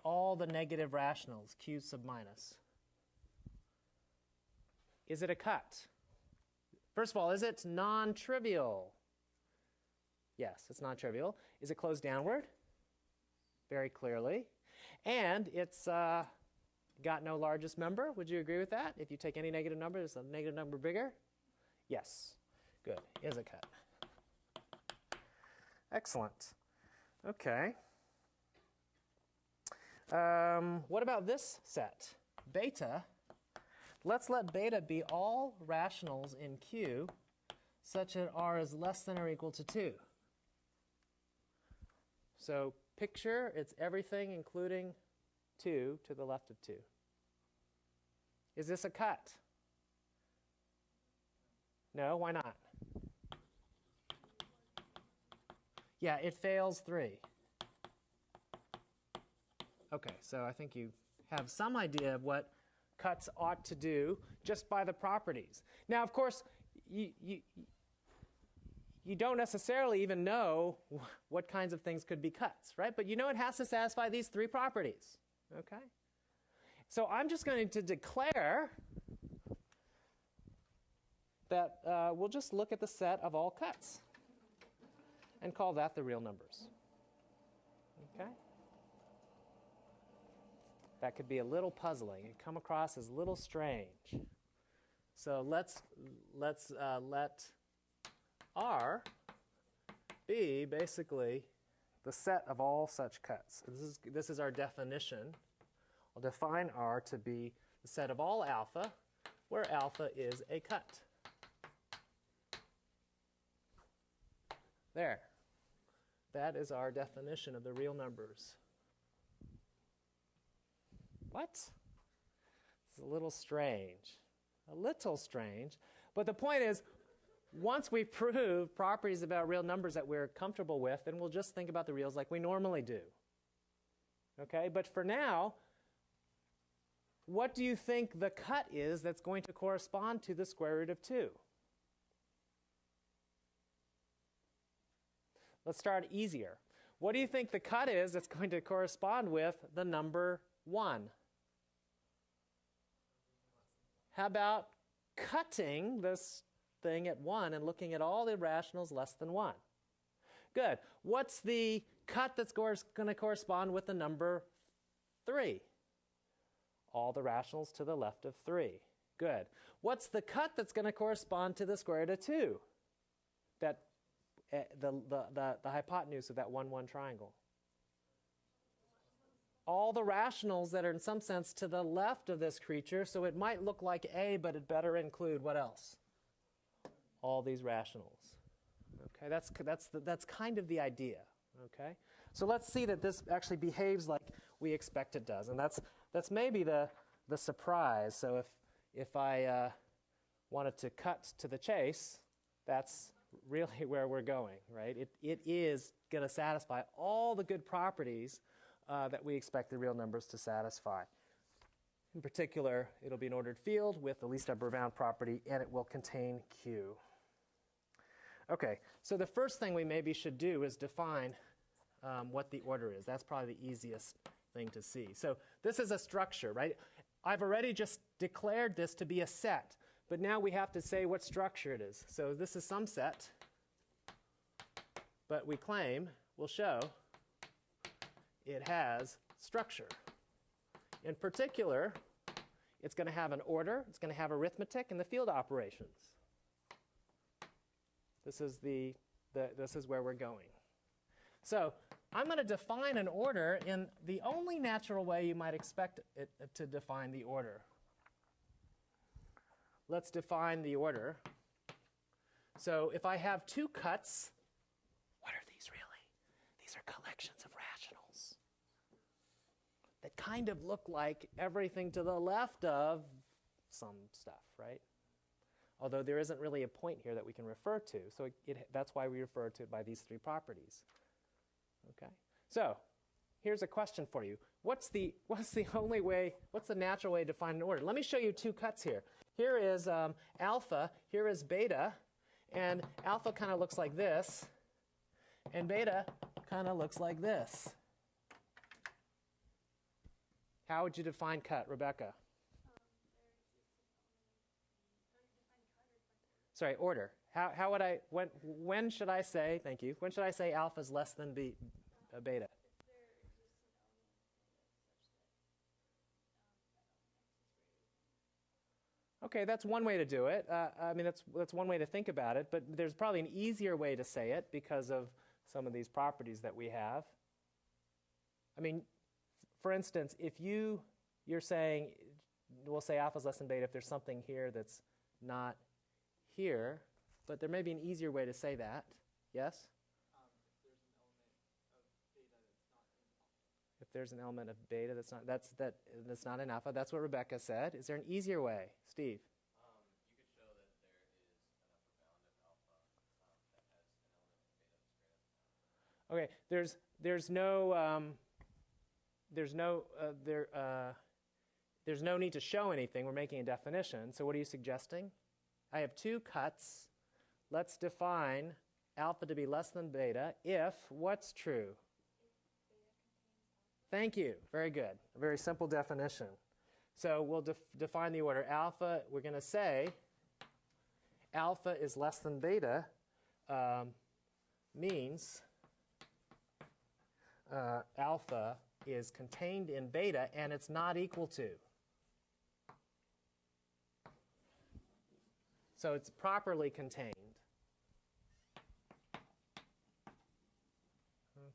all the negative rationals, q sub minus? Is it a cut? First of all, is it non-trivial? Yes, it's non-trivial. Is it closed downward? Very clearly. And it's uh, got no largest member. Would you agree with that? If you take any negative number, is the negative number bigger? Yes. Good. Is a cut. Excellent. Okay. Um, what about this set? Beta. Let's let beta be all rationals in Q such that r is less than or equal to 2. So picture it's everything including 2 to the left of 2. Is this a cut? No, why not? Yeah, it fails 3. Okay, so I think you have some idea of what cuts ought to do just by the properties. Now, of course, you, you, you don't necessarily even know what kinds of things could be cuts, right? But you know it has to satisfy these three properties, okay? So I'm just going to declare that uh, we'll just look at the set of all cuts and call that the real numbers, okay? That could be a little puzzling and come across as a little strange. So let's, let's uh, let R be basically the set of all such cuts. This is, this is our definition. I'll define R to be the set of all alpha, where alpha is a cut. There. That is our definition of the real numbers. What? It's a little strange. A little strange. But the point is, once we prove properties about real numbers that we're comfortable with, then we'll just think about the reals like we normally do. Okay? But for now, what do you think the cut is that's going to correspond to the square root of 2? Let's start easier. What do you think the cut is that's going to correspond with the number 1? How about cutting this thing at 1 and looking at all the rationals less than 1? Good. What's the cut that's going to correspond with the number 3? All the rationals to the left of 3. Good. What's the cut that's going to correspond to the square root of 2? Uh, the, the, the, the hypotenuse of that 1, 1 triangle all the rationals that are in some sense to the left of this creature, so it might look like A, but it better include what else? All these rationals. Okay, that's, that's, the, that's kind of the idea. Okay, so let's see that this actually behaves like we expect it does, and that's, that's maybe the, the surprise. So if, if I uh, wanted to cut to the chase, that's really where we're going, right? It, it is going to satisfy all the good properties uh, that we expect the real numbers to satisfy. In particular, it'll be an ordered field with the least upper bound property, and it will contain Q. Okay, so the first thing we maybe should do is define um, what the order is. That's probably the easiest thing to see. So this is a structure, right? I've already just declared this to be a set, but now we have to say what structure it is. So this is some set, but we claim, we'll show, it has structure. In particular, it's going to have an order, it's going to have arithmetic, and the field operations. This is the, the this is where we're going. So I'm going to define an order in the only natural way you might expect it to define the order. Let's define the order. So if I have two cuts, what are these really? These are collections of rationals that kind of look like everything to the left of some stuff, right? Although there isn't really a point here that we can refer to, so it, it, that's why we refer to it by these three properties. Okay, so here's a question for you. What's the, what's the only way, what's the natural way to find an order? Let me show you two cuts here. Here is um, alpha, here is beta, and alpha kind of looks like this, and beta kind of looks like this. How would you define cut, Rebecca? Sorry, order. How, how would I, when, when should I say, thank you, when should I say alpha is less than uh, beta? Okay, that's one way to do it. Uh, I mean, that's, that's one way to think about it, but there's probably an easier way to say it because of some of these properties that we have. I mean, for instance, if you, you're saying, we'll say alpha is less than beta if there's something here that's not here, but there may be an easier way to say that. Yes? Um, if there's an element of beta that's not if there's an element of beta that's that's that that's not an alpha, that's what Rebecca said. Is there an easier way, Steve? Um, you could show that there is an upper bound of alpha um, that has an element of beta that's greater than alpha. Okay, there's there's no um, there's no uh, there uh, there's no need to show anything. We're making a definition. So what are you suggesting? I have two cuts. Let's define alpha to be less than beta if what's true? Thank you. Very good. A very simple definition. So we'll def define the order alpha. We're going to say alpha is less than beta um, means uh, alpha is contained in beta and it's not equal to. So it's properly contained.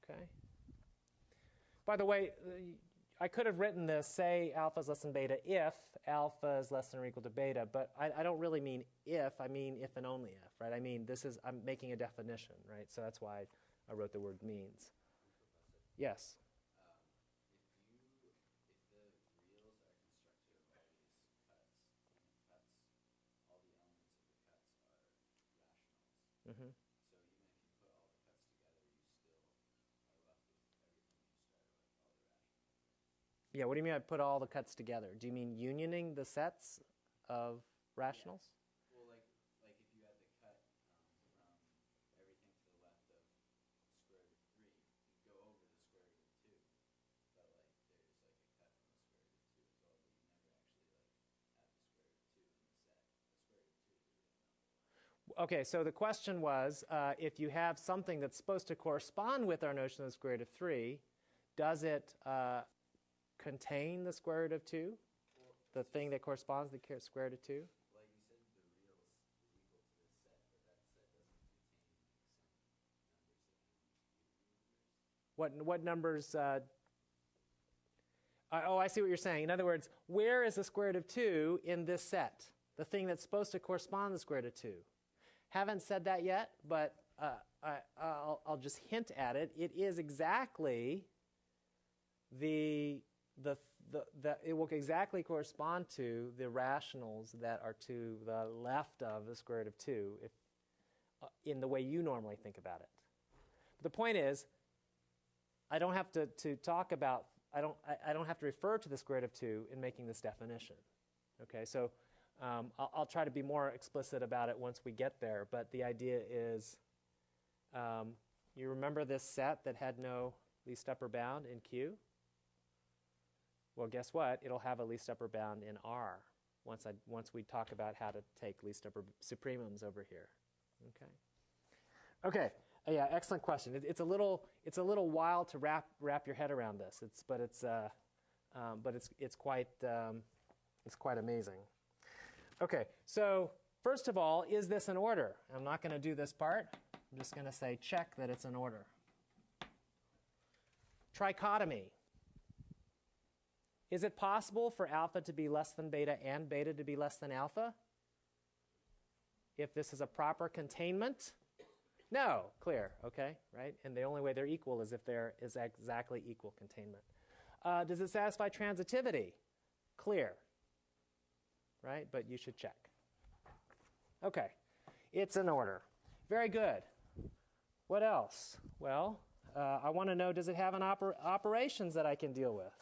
Okay. By the way, I could have written this, say alpha is less than beta if alpha is less than or equal to beta, but I, I, don't really mean if, I mean if and only if, right? I mean, this is, I'm making a definition, right? So that's why I wrote the word means. Yes? Mm-hmm. So even if you put all the cuts together, you still are left with everything you started with, all the rationals. Yeah, what do you mean I put all the cuts together? Do you mean unioning the sets of rationals? Well, like, like if you had the cut um, from everything to the left of square root 3, you go over the square root of 2. But like there's like a cut from the square root of 2 as well, but you never actually like add the square root of 2 in the set. The square root of 2 is a real. Okay, so the question was uh, if you have something that's supposed to correspond with our notion of the square root of 3, does it uh, contain the square root of 2? The thing that corresponds to the square root of 2? like you said, the reals is equal to this set, but that set doesn't contain like, some numbers that can be numbers. What, what numbers? Uh, uh, oh, I see what you're saying. In other words, where is the square root of 2 in this set? The thing that's supposed to correspond to the square root of 2. Haven't said that yet, but uh, I, I'll, I'll just hint at it. It is exactly the, the, the, the, it will exactly correspond to the rationals that are to the left of the square root of 2 if, uh, in the way you normally think about it. But the point is, I don't have to, to talk about, I don't, I, I don't have to refer to the square root of 2 in making this definition. Okay, so um, I'll, I'll try to be more explicit about it once we get there, but the idea is um, you remember this set that had no least upper bound in Q? Well, guess what? It'll have a least upper bound in R once, I, once we talk about how to take least upper supremums over here. Okay. Okay. Uh, yeah, excellent question. It, it's a little it's a little while to wrap wrap your head around this. It's but it's uh, um, but it's it's quite um, it's quite amazing. Okay, so first of all, is this an order? I'm not going to do this part. I'm just going to say check that it's an order. Trichotomy. Is it possible for alpha to be less than beta and beta to be less than alpha? If this is a proper containment? No, clear, okay, right? And the only way they're equal is if there is exactly equal containment. Uh, does it satisfy transitivity? Clear, right? But you should check. Okay, it's an order. Very good. What else? Well, uh, I want to know does it have an oper- operations that I can deal with?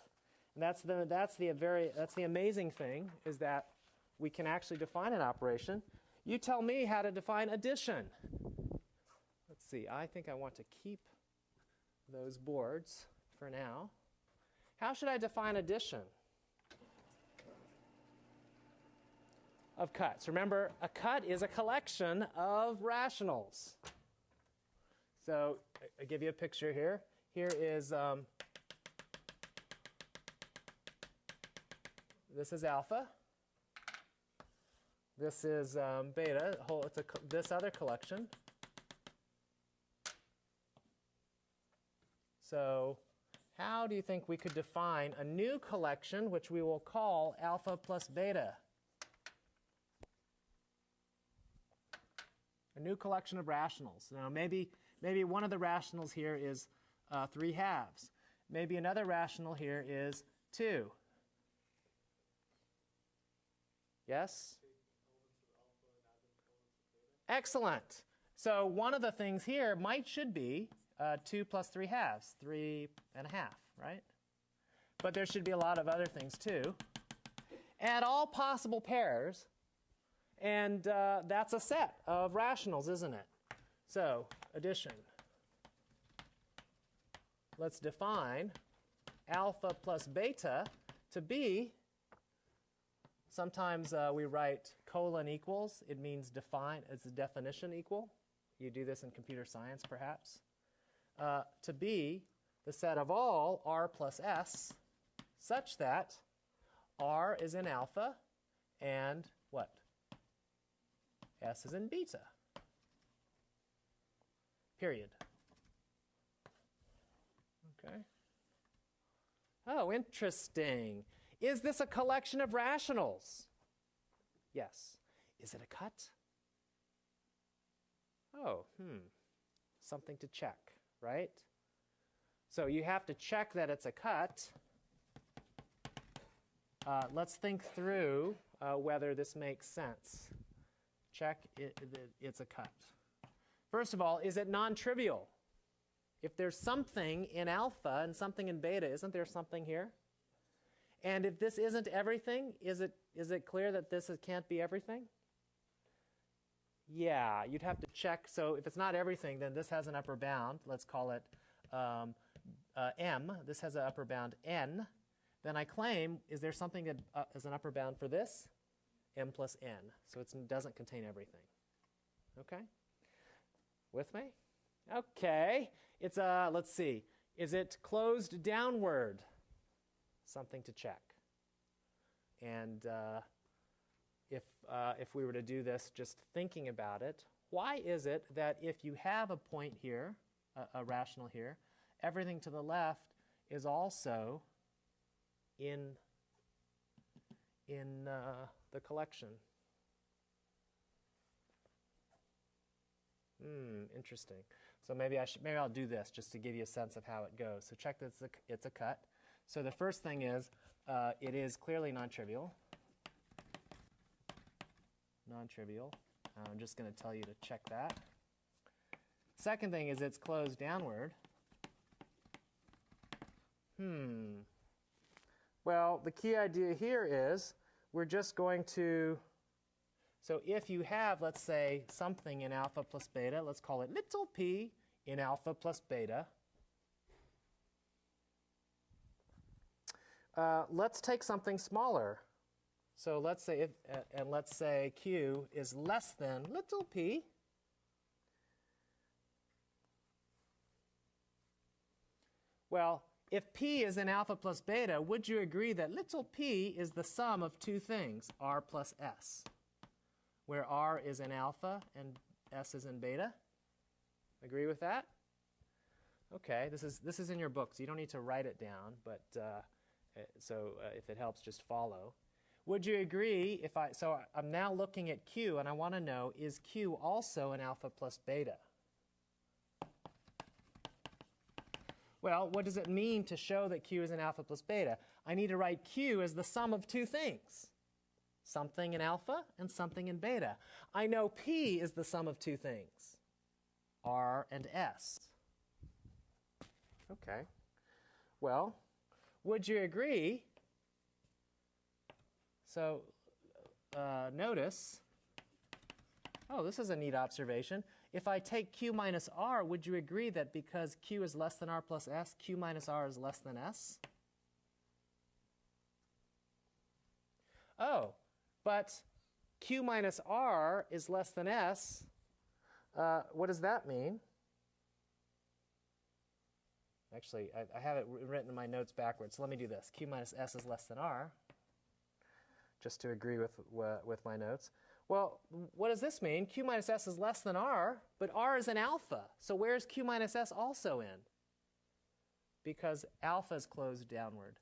And that's the, that's, the very, that's the amazing thing is that we can actually define an operation. You tell me how to define addition. Let's see, I think I want to keep those boards for now. How should I define addition? Of cuts. Remember, a cut is a collection of rationals. So I give you a picture here. Here is um, this is alpha. This is um, beta. Whole, it's a, this other collection. So how do you think we could define a new collection, which we will call alpha plus beta? A new collection of rationals. Now, maybe, maybe one of the rationals here is uh, 3 halves. Maybe another rational here is 2. Yes? Excellent. So one of the things here might should be uh, 2 plus 3 halves, 3 and a half, right? But there should be a lot of other things too. Add all possible pairs, and uh, that's a set of rationals, isn't it? So addition. Let's define alpha plus beta to be, sometimes uh, we write colon equals. It means define, it's a definition equal. You do this in computer science, perhaps uh, to be the set of all r plus s such that r is in alpha and what? s is in beta. Period. Okay. Oh, interesting. Is this a collection of rationals? Yes. Is it a cut? Oh, hmm. Something to check right? So you have to check that it's a cut. Uh, let's think through uh, whether this makes sense. Check it, it, it's a cut. First of all, is it non-trivial? If there's something in alpha and something in beta, isn't there something here? And if this isn't everything, is it, is it clear that this is, can't be everything? Yeah, you'd have to check. So if it's not everything, then this has an upper bound. Let's call it um, uh, m. This has an upper bound n. Then I claim, is there something that uh, is an upper bound for this? m plus n. So it doesn't contain everything. Okay? With me? Okay. It's a, uh, let's see. Is it closed downward? Something to check. And uh, if, uh, if we were to do this just thinking about it, why is it that if you have a point here, a, a rational here, everything to the left is also in, in uh, the collection? Hmm, interesting. So maybe I should, maybe I'll do this just to give you a sense of how it goes. So check that it's a, it's a cut. So the first thing is uh, it is clearly non-trivial non-trivial. I'm just going to tell you to check that. Second thing is it's closed downward. Hmm. Well, the key idea here is we're just going to, so if you have, let's say, something in alpha plus beta, let's call it little p in alpha plus beta. Uh, let's take something smaller. So let's say, if, uh, and let's say Q is less than little p. Well, if p is in alpha plus beta, would you agree that little p is the sum of two things, r plus s? where R is in alpha and S is in beta. Agree with that? Okay, this is, this is in your book, so you don't need to write it down, but uh, so uh, if it helps, just follow. Would you agree if I, so I'm now looking at Q and I want to know, is Q also an alpha plus beta? Well, what does it mean to show that Q is an alpha plus beta? I need to write Q as the sum of two things. Something in alpha and something in beta. I know P is the sum of two things. R and S. Okay. Well, would you agree? So uh, notice, oh, this is a neat observation. If I take q minus r, would you agree that because q is less than r plus s, q minus r is less than s? Oh, but q minus r is less than s. Uh, what does that mean? Actually, I, I have it written in my notes backwards. So let me do this. Q minus S is less than R, just to agree with, with my notes. Well, what does this mean? Q minus S is less than R, but R is an alpha. So where's Q minus S also in? Because alpha is closed downward.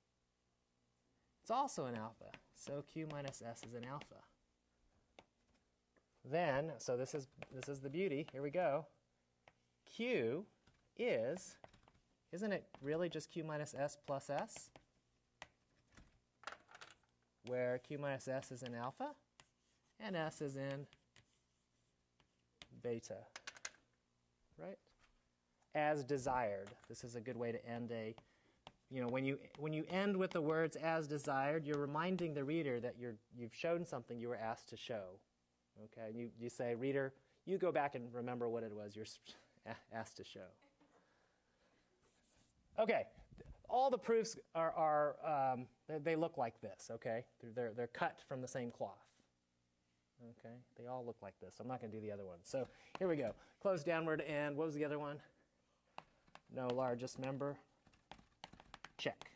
It's also an alpha. So Q minus S is an alpha. Then, so this is, this is the beauty. Here we go. Q is isn't it really just q minus s plus s? Where q minus s is in alpha and s is in beta, right? As desired. This is a good way to end a, you know, when you, when you end with the words as desired, you're reminding the reader that you're, you've shown something you were asked to show. Okay, you, you say, reader, you go back and remember what it was you're asked to show. Okay, all the proofs are, are um, they, look like this, okay? They're, they're, they're, cut from the same cloth. Okay, they all look like this. I'm not going to do the other one. So here we go. Close downward, and what was the other one? No largest member. Check.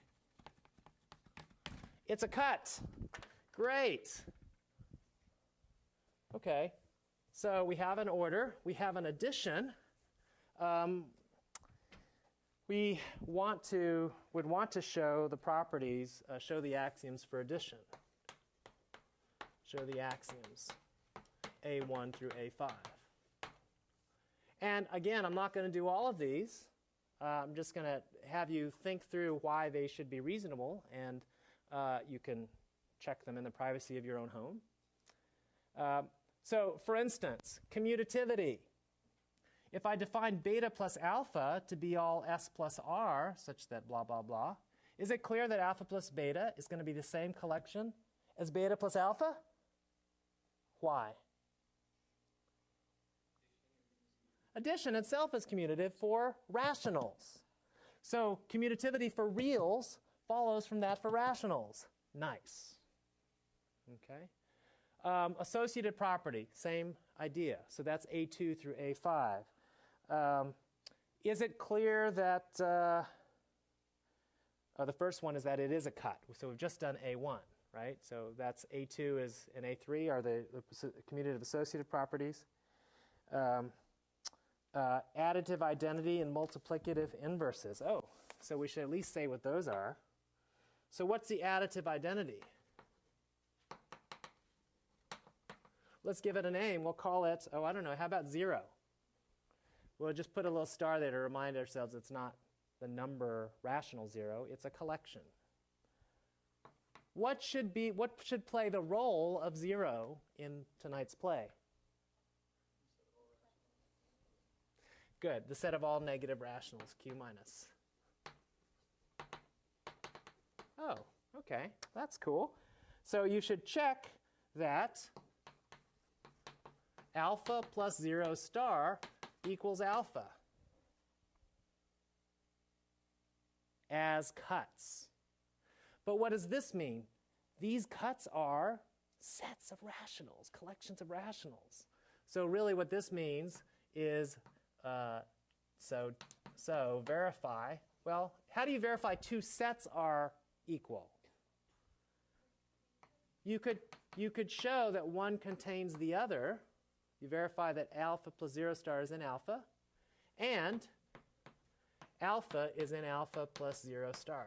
It's a cut. Great. Okay, so we have an order. We have an addition. Um, we want to, would want to show the properties, uh, show the axioms for addition. Show the axioms, A1 through A5. And again, I'm not going to do all of these. Uh, I'm just going to have you think through why they should be reasonable, and uh, you can check them in the privacy of your own home. Um, so, for instance, commutativity. If I define beta plus alpha to be all s plus r, such that blah, blah, blah, is it clear that alpha plus beta is going to be the same collection as beta plus alpha? Why? Addition itself is commutative for rationals. So commutativity for reals follows from that for rationals. Nice. Okay. Um, associative property, same idea. So that's A2 through A5. Um, is it clear that, uh, oh, the first one is that it is a cut. So we've just done A1, right? So that's A2 is and A3 are the, the commutative associative properties. Um, uh, additive identity and multiplicative inverses. Oh, so we should at least say what those are. So what's the additive identity? Let's give it a name. We'll call it, oh, I don't know, how about zero? We'll just put a little star there to remind ourselves it's not the number rational zero, it's a collection. What should be what should play the role of zero in tonight's play? Good. The set of all negative rationals, Q minus. Oh, okay. That's cool. So you should check that alpha plus 0 star equals alpha as cuts. But what does this mean? These cuts are sets of rationals, collections of rationals. So really what this means is, uh, so, so verify, well, how do you verify two sets are equal? You could, you could show that one contains the other. You verify that alpha plus 0 star is in alpha, and alpha is in alpha plus 0 star.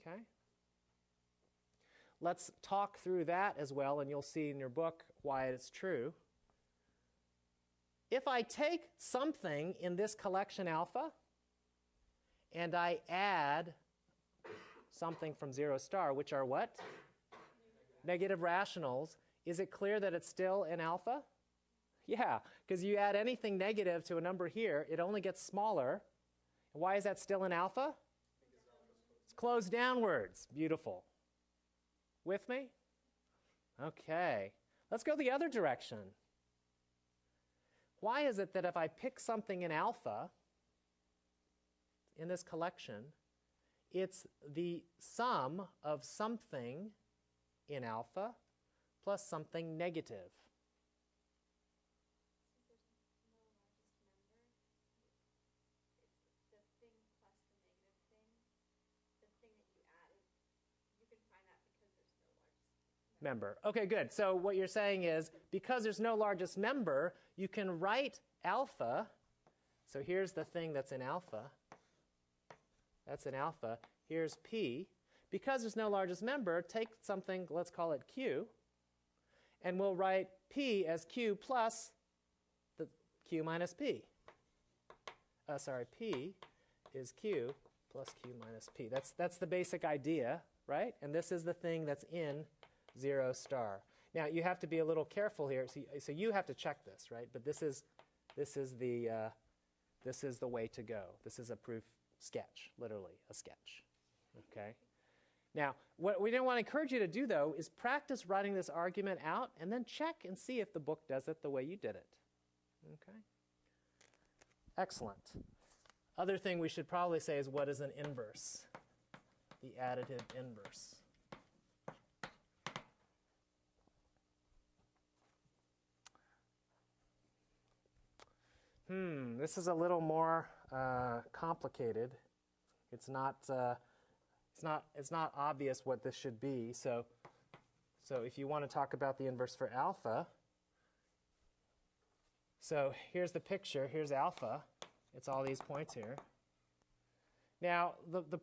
Okay? Let's talk through that as well, and you'll see in your book why it's true. If I take something in this collection alpha and I add something from 0 star, which are what? Negative rationals, is it clear that it's still in alpha? Yeah, because you add anything negative to a number here, it only gets smaller. Why is that still in alpha? It's closed downwards. Beautiful. With me? Okay. Let's go the other direction. Why is it that if I pick something in alpha in this collection, it's the sum of something in alpha plus something negative? member. Okay, good. So what you're saying is because there's no largest member, you can write alpha. So here's the thing that's in alpha. That's in alpha. Here's p. Because there's no largest member, take something, let's call it q, and we'll write p as q plus the q minus p. Uh, sorry, p is q plus q minus p. That's, that's the basic idea, right? And this is the thing that's in 0 star. Now you have to be a little careful here. So, so you have to check this, right? But this is, this is the, uh, this is the way to go. This is a proof sketch, literally a sketch. Okay. Now, what we don't want to encourage you to do though is practice writing this argument out and then check and see if the book does it the way you did it. Okay. Excellent. Other thing we should probably say is what is an inverse? The additive inverse. Hmm, this is a little more uh, complicated. It's not, uh, it's, not, it's not obvious what this should be. So, so if you want to talk about the inverse for alpha, so here's the picture. Here's alpha. It's all these points here. Now, the, the,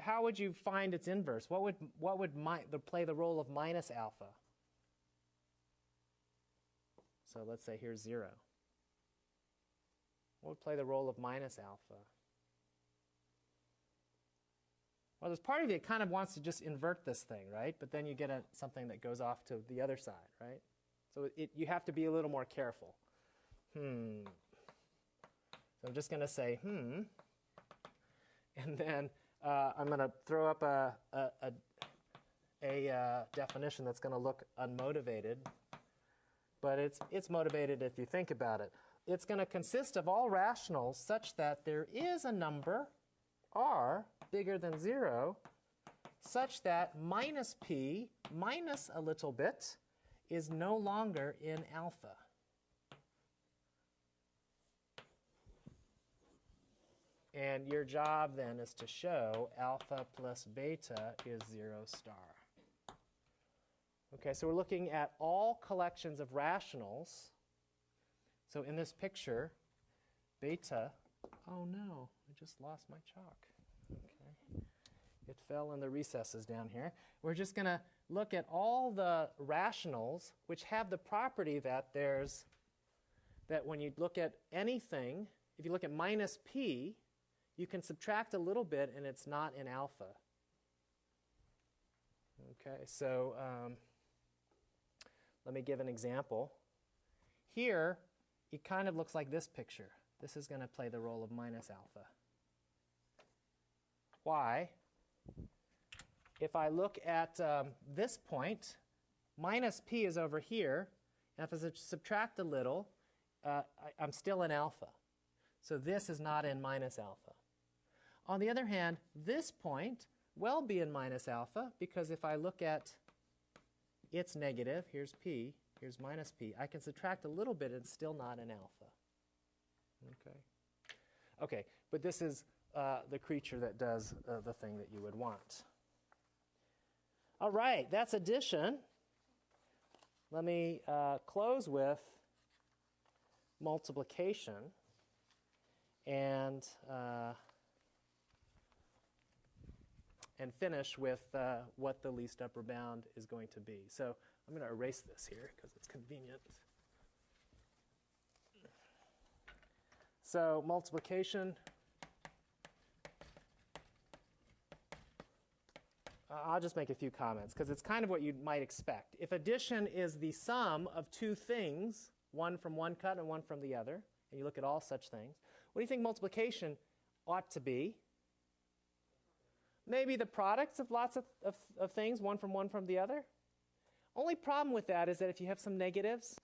how would you find its inverse? What would, what would mi the, play the role of minus alpha? So let's say here's 0. What would play the role of minus alpha? Well, there's part of you that kind of wants to just invert this thing, right? But then you get a, something that goes off to the other side, right? So it, you have to be a little more careful. Hmm. So I'm just going to say, hmm. And then uh, I'm going to throw up a, a, a, a uh, definition that's going to look unmotivated. But it's, it's motivated if you think about it it's going to consist of all rationals such that there is a number, r, bigger than 0, such that minus p minus a little bit is no longer in alpha. And your job then is to show alpha plus beta is 0 star. Okay, so we're looking at all collections of rationals so in this picture, beta, oh no, just lost my chalk. Okay. It fell in the recesses down here. We're just going to look at all the rationals which have the property that there's, that when you look at anything, if you look at minus p, you can subtract a little bit and it's not in alpha. Okay, so um, let me give an example. Here, it kind of looks like this picture. This is going to play the role of minus alpha. Why? If I look at um, this point, minus p is over here. And if I subtract a little, uh, I, I'm still in alpha. So this is not in minus alpha. On the other hand, this point will be in minus alpha because if I look at its negative, here's p, Here's minus p. I can subtract a little bit and still not an alpha. Okay. Okay, but this is uh, the creature that does uh, the thing that you would want. All right, that's addition. Let me uh, close with multiplication and uh, and finish with uh, what the least upper bound is going to be. So I'm going to erase this here because it's convenient. So multiplication. I'll just make a few comments because it's kind of what you might expect. If addition is the sum of two things, one from one cut and one from the other, and you look at all such things, what do you think multiplication ought to be? Maybe the products of lots of, of, of things, one from one from the other. Only problem with that is that if you have some negatives,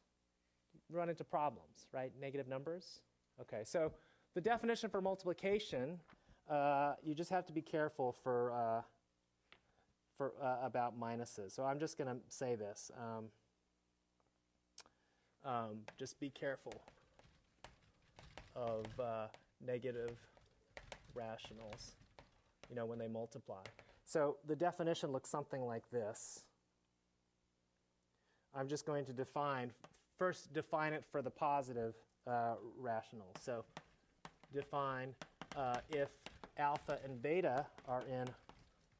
you run into problems, right? Negative numbers. Okay, so the definition for multiplication, uh, you just have to be careful for, uh, for uh, about minuses. So I'm just going to say this. Um, um, just be careful of uh, negative rationals, you know, when they multiply. So the definition looks something like this. I'm just going to define, first define it for the positive uh, rationals. So define uh, if alpha and beta are in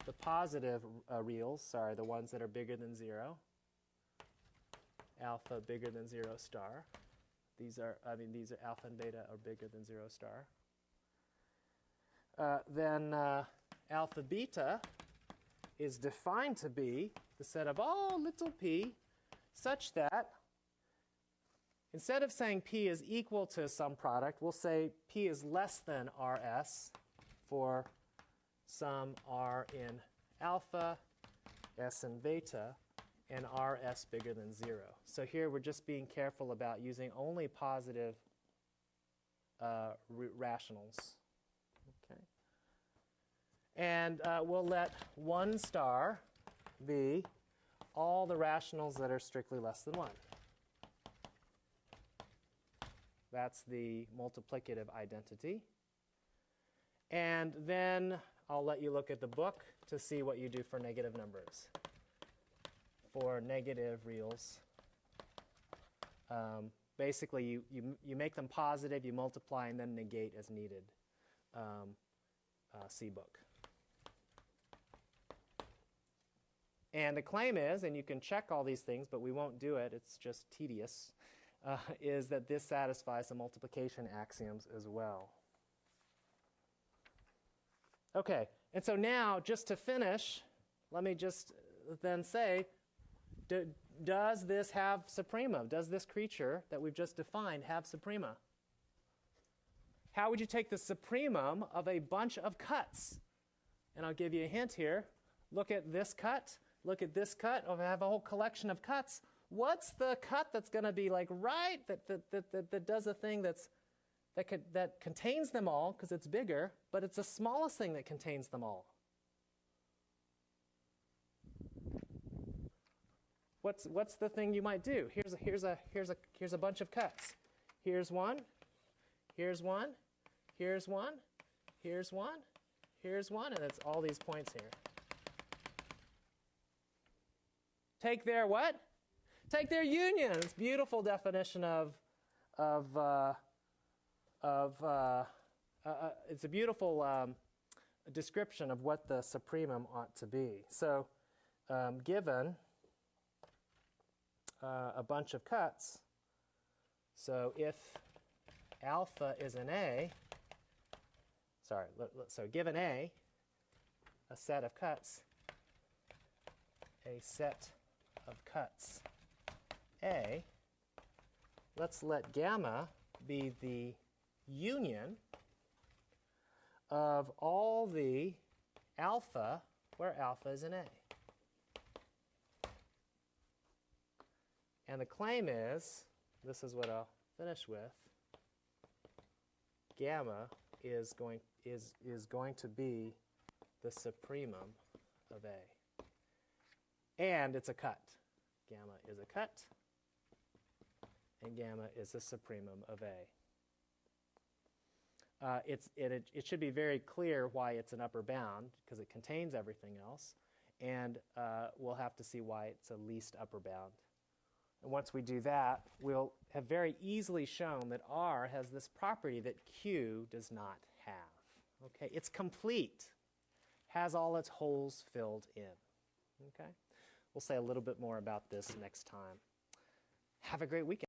the positive uh, reals, sorry, the ones that are bigger than 0, alpha bigger than 0 star. These are, I mean, these are alpha and beta are bigger than 0 star. Uh, then uh, alpha beta is defined to be the set of all little p such that instead of saying p is equal to some product, we'll say p is less than rs for some r in alpha, s in beta, and rs bigger than 0. So here we're just being careful about using only positive uh, rationals. Okay. And uh, we'll let 1 star be all the rationals that are strictly less than 1. That's the multiplicative identity. And then I'll let you look at the book to see what you do for negative numbers. For negative reals, um, basically you, you, you make them positive, you multiply, and then negate as needed. Um, uh, C book. And the claim is, and you can check all these things, but we won't do it, it's just tedious, uh, is that this satisfies the multiplication axioms as well. Okay, and so now, just to finish, let me just then say, do, does this have suprema? Does this creature that we've just defined have suprema? How would you take the supremum of a bunch of cuts? And I'll give you a hint here. Look at this cut. Look at this cut. Oh, I have a whole collection of cuts. What's the cut that's going to be like right that, that, that, that, that does a thing that's that, that contains them all because it's bigger, but it's the smallest thing that contains them all. What's, what's the thing you might do? Here's a, here's, a, here's, a, here's a bunch of cuts. Here's one, here's one, here's one, here's one, here's one, and it's all these points here. Take their what? Take their unions. Beautiful definition of, of uh, of, uh, uh, uh, it's a beautiful um, description of what the supremum ought to be. So um, given uh, a bunch of cuts, so if alpha is an A, sorry, so given A, a set of cuts, a set of cuts A, let's let gamma be the union of all the alpha where alpha is an A. And the claim is, this is what I'll finish with, gamma is going, is, is going to be the supremum of A. And it's a cut. Gamma is a cut, and gamma is the supremum of A uh, it's, it, it should be very clear why it's an upper bound because it contains everything else. and uh, we'll have to see why it's a least upper bound. And once we do that, we'll have very easily shown that R has this property that Q does not have. Okay, it's complete, has all its holes filled in. Okay, we'll say a little bit more about this next time. Have a great weekend.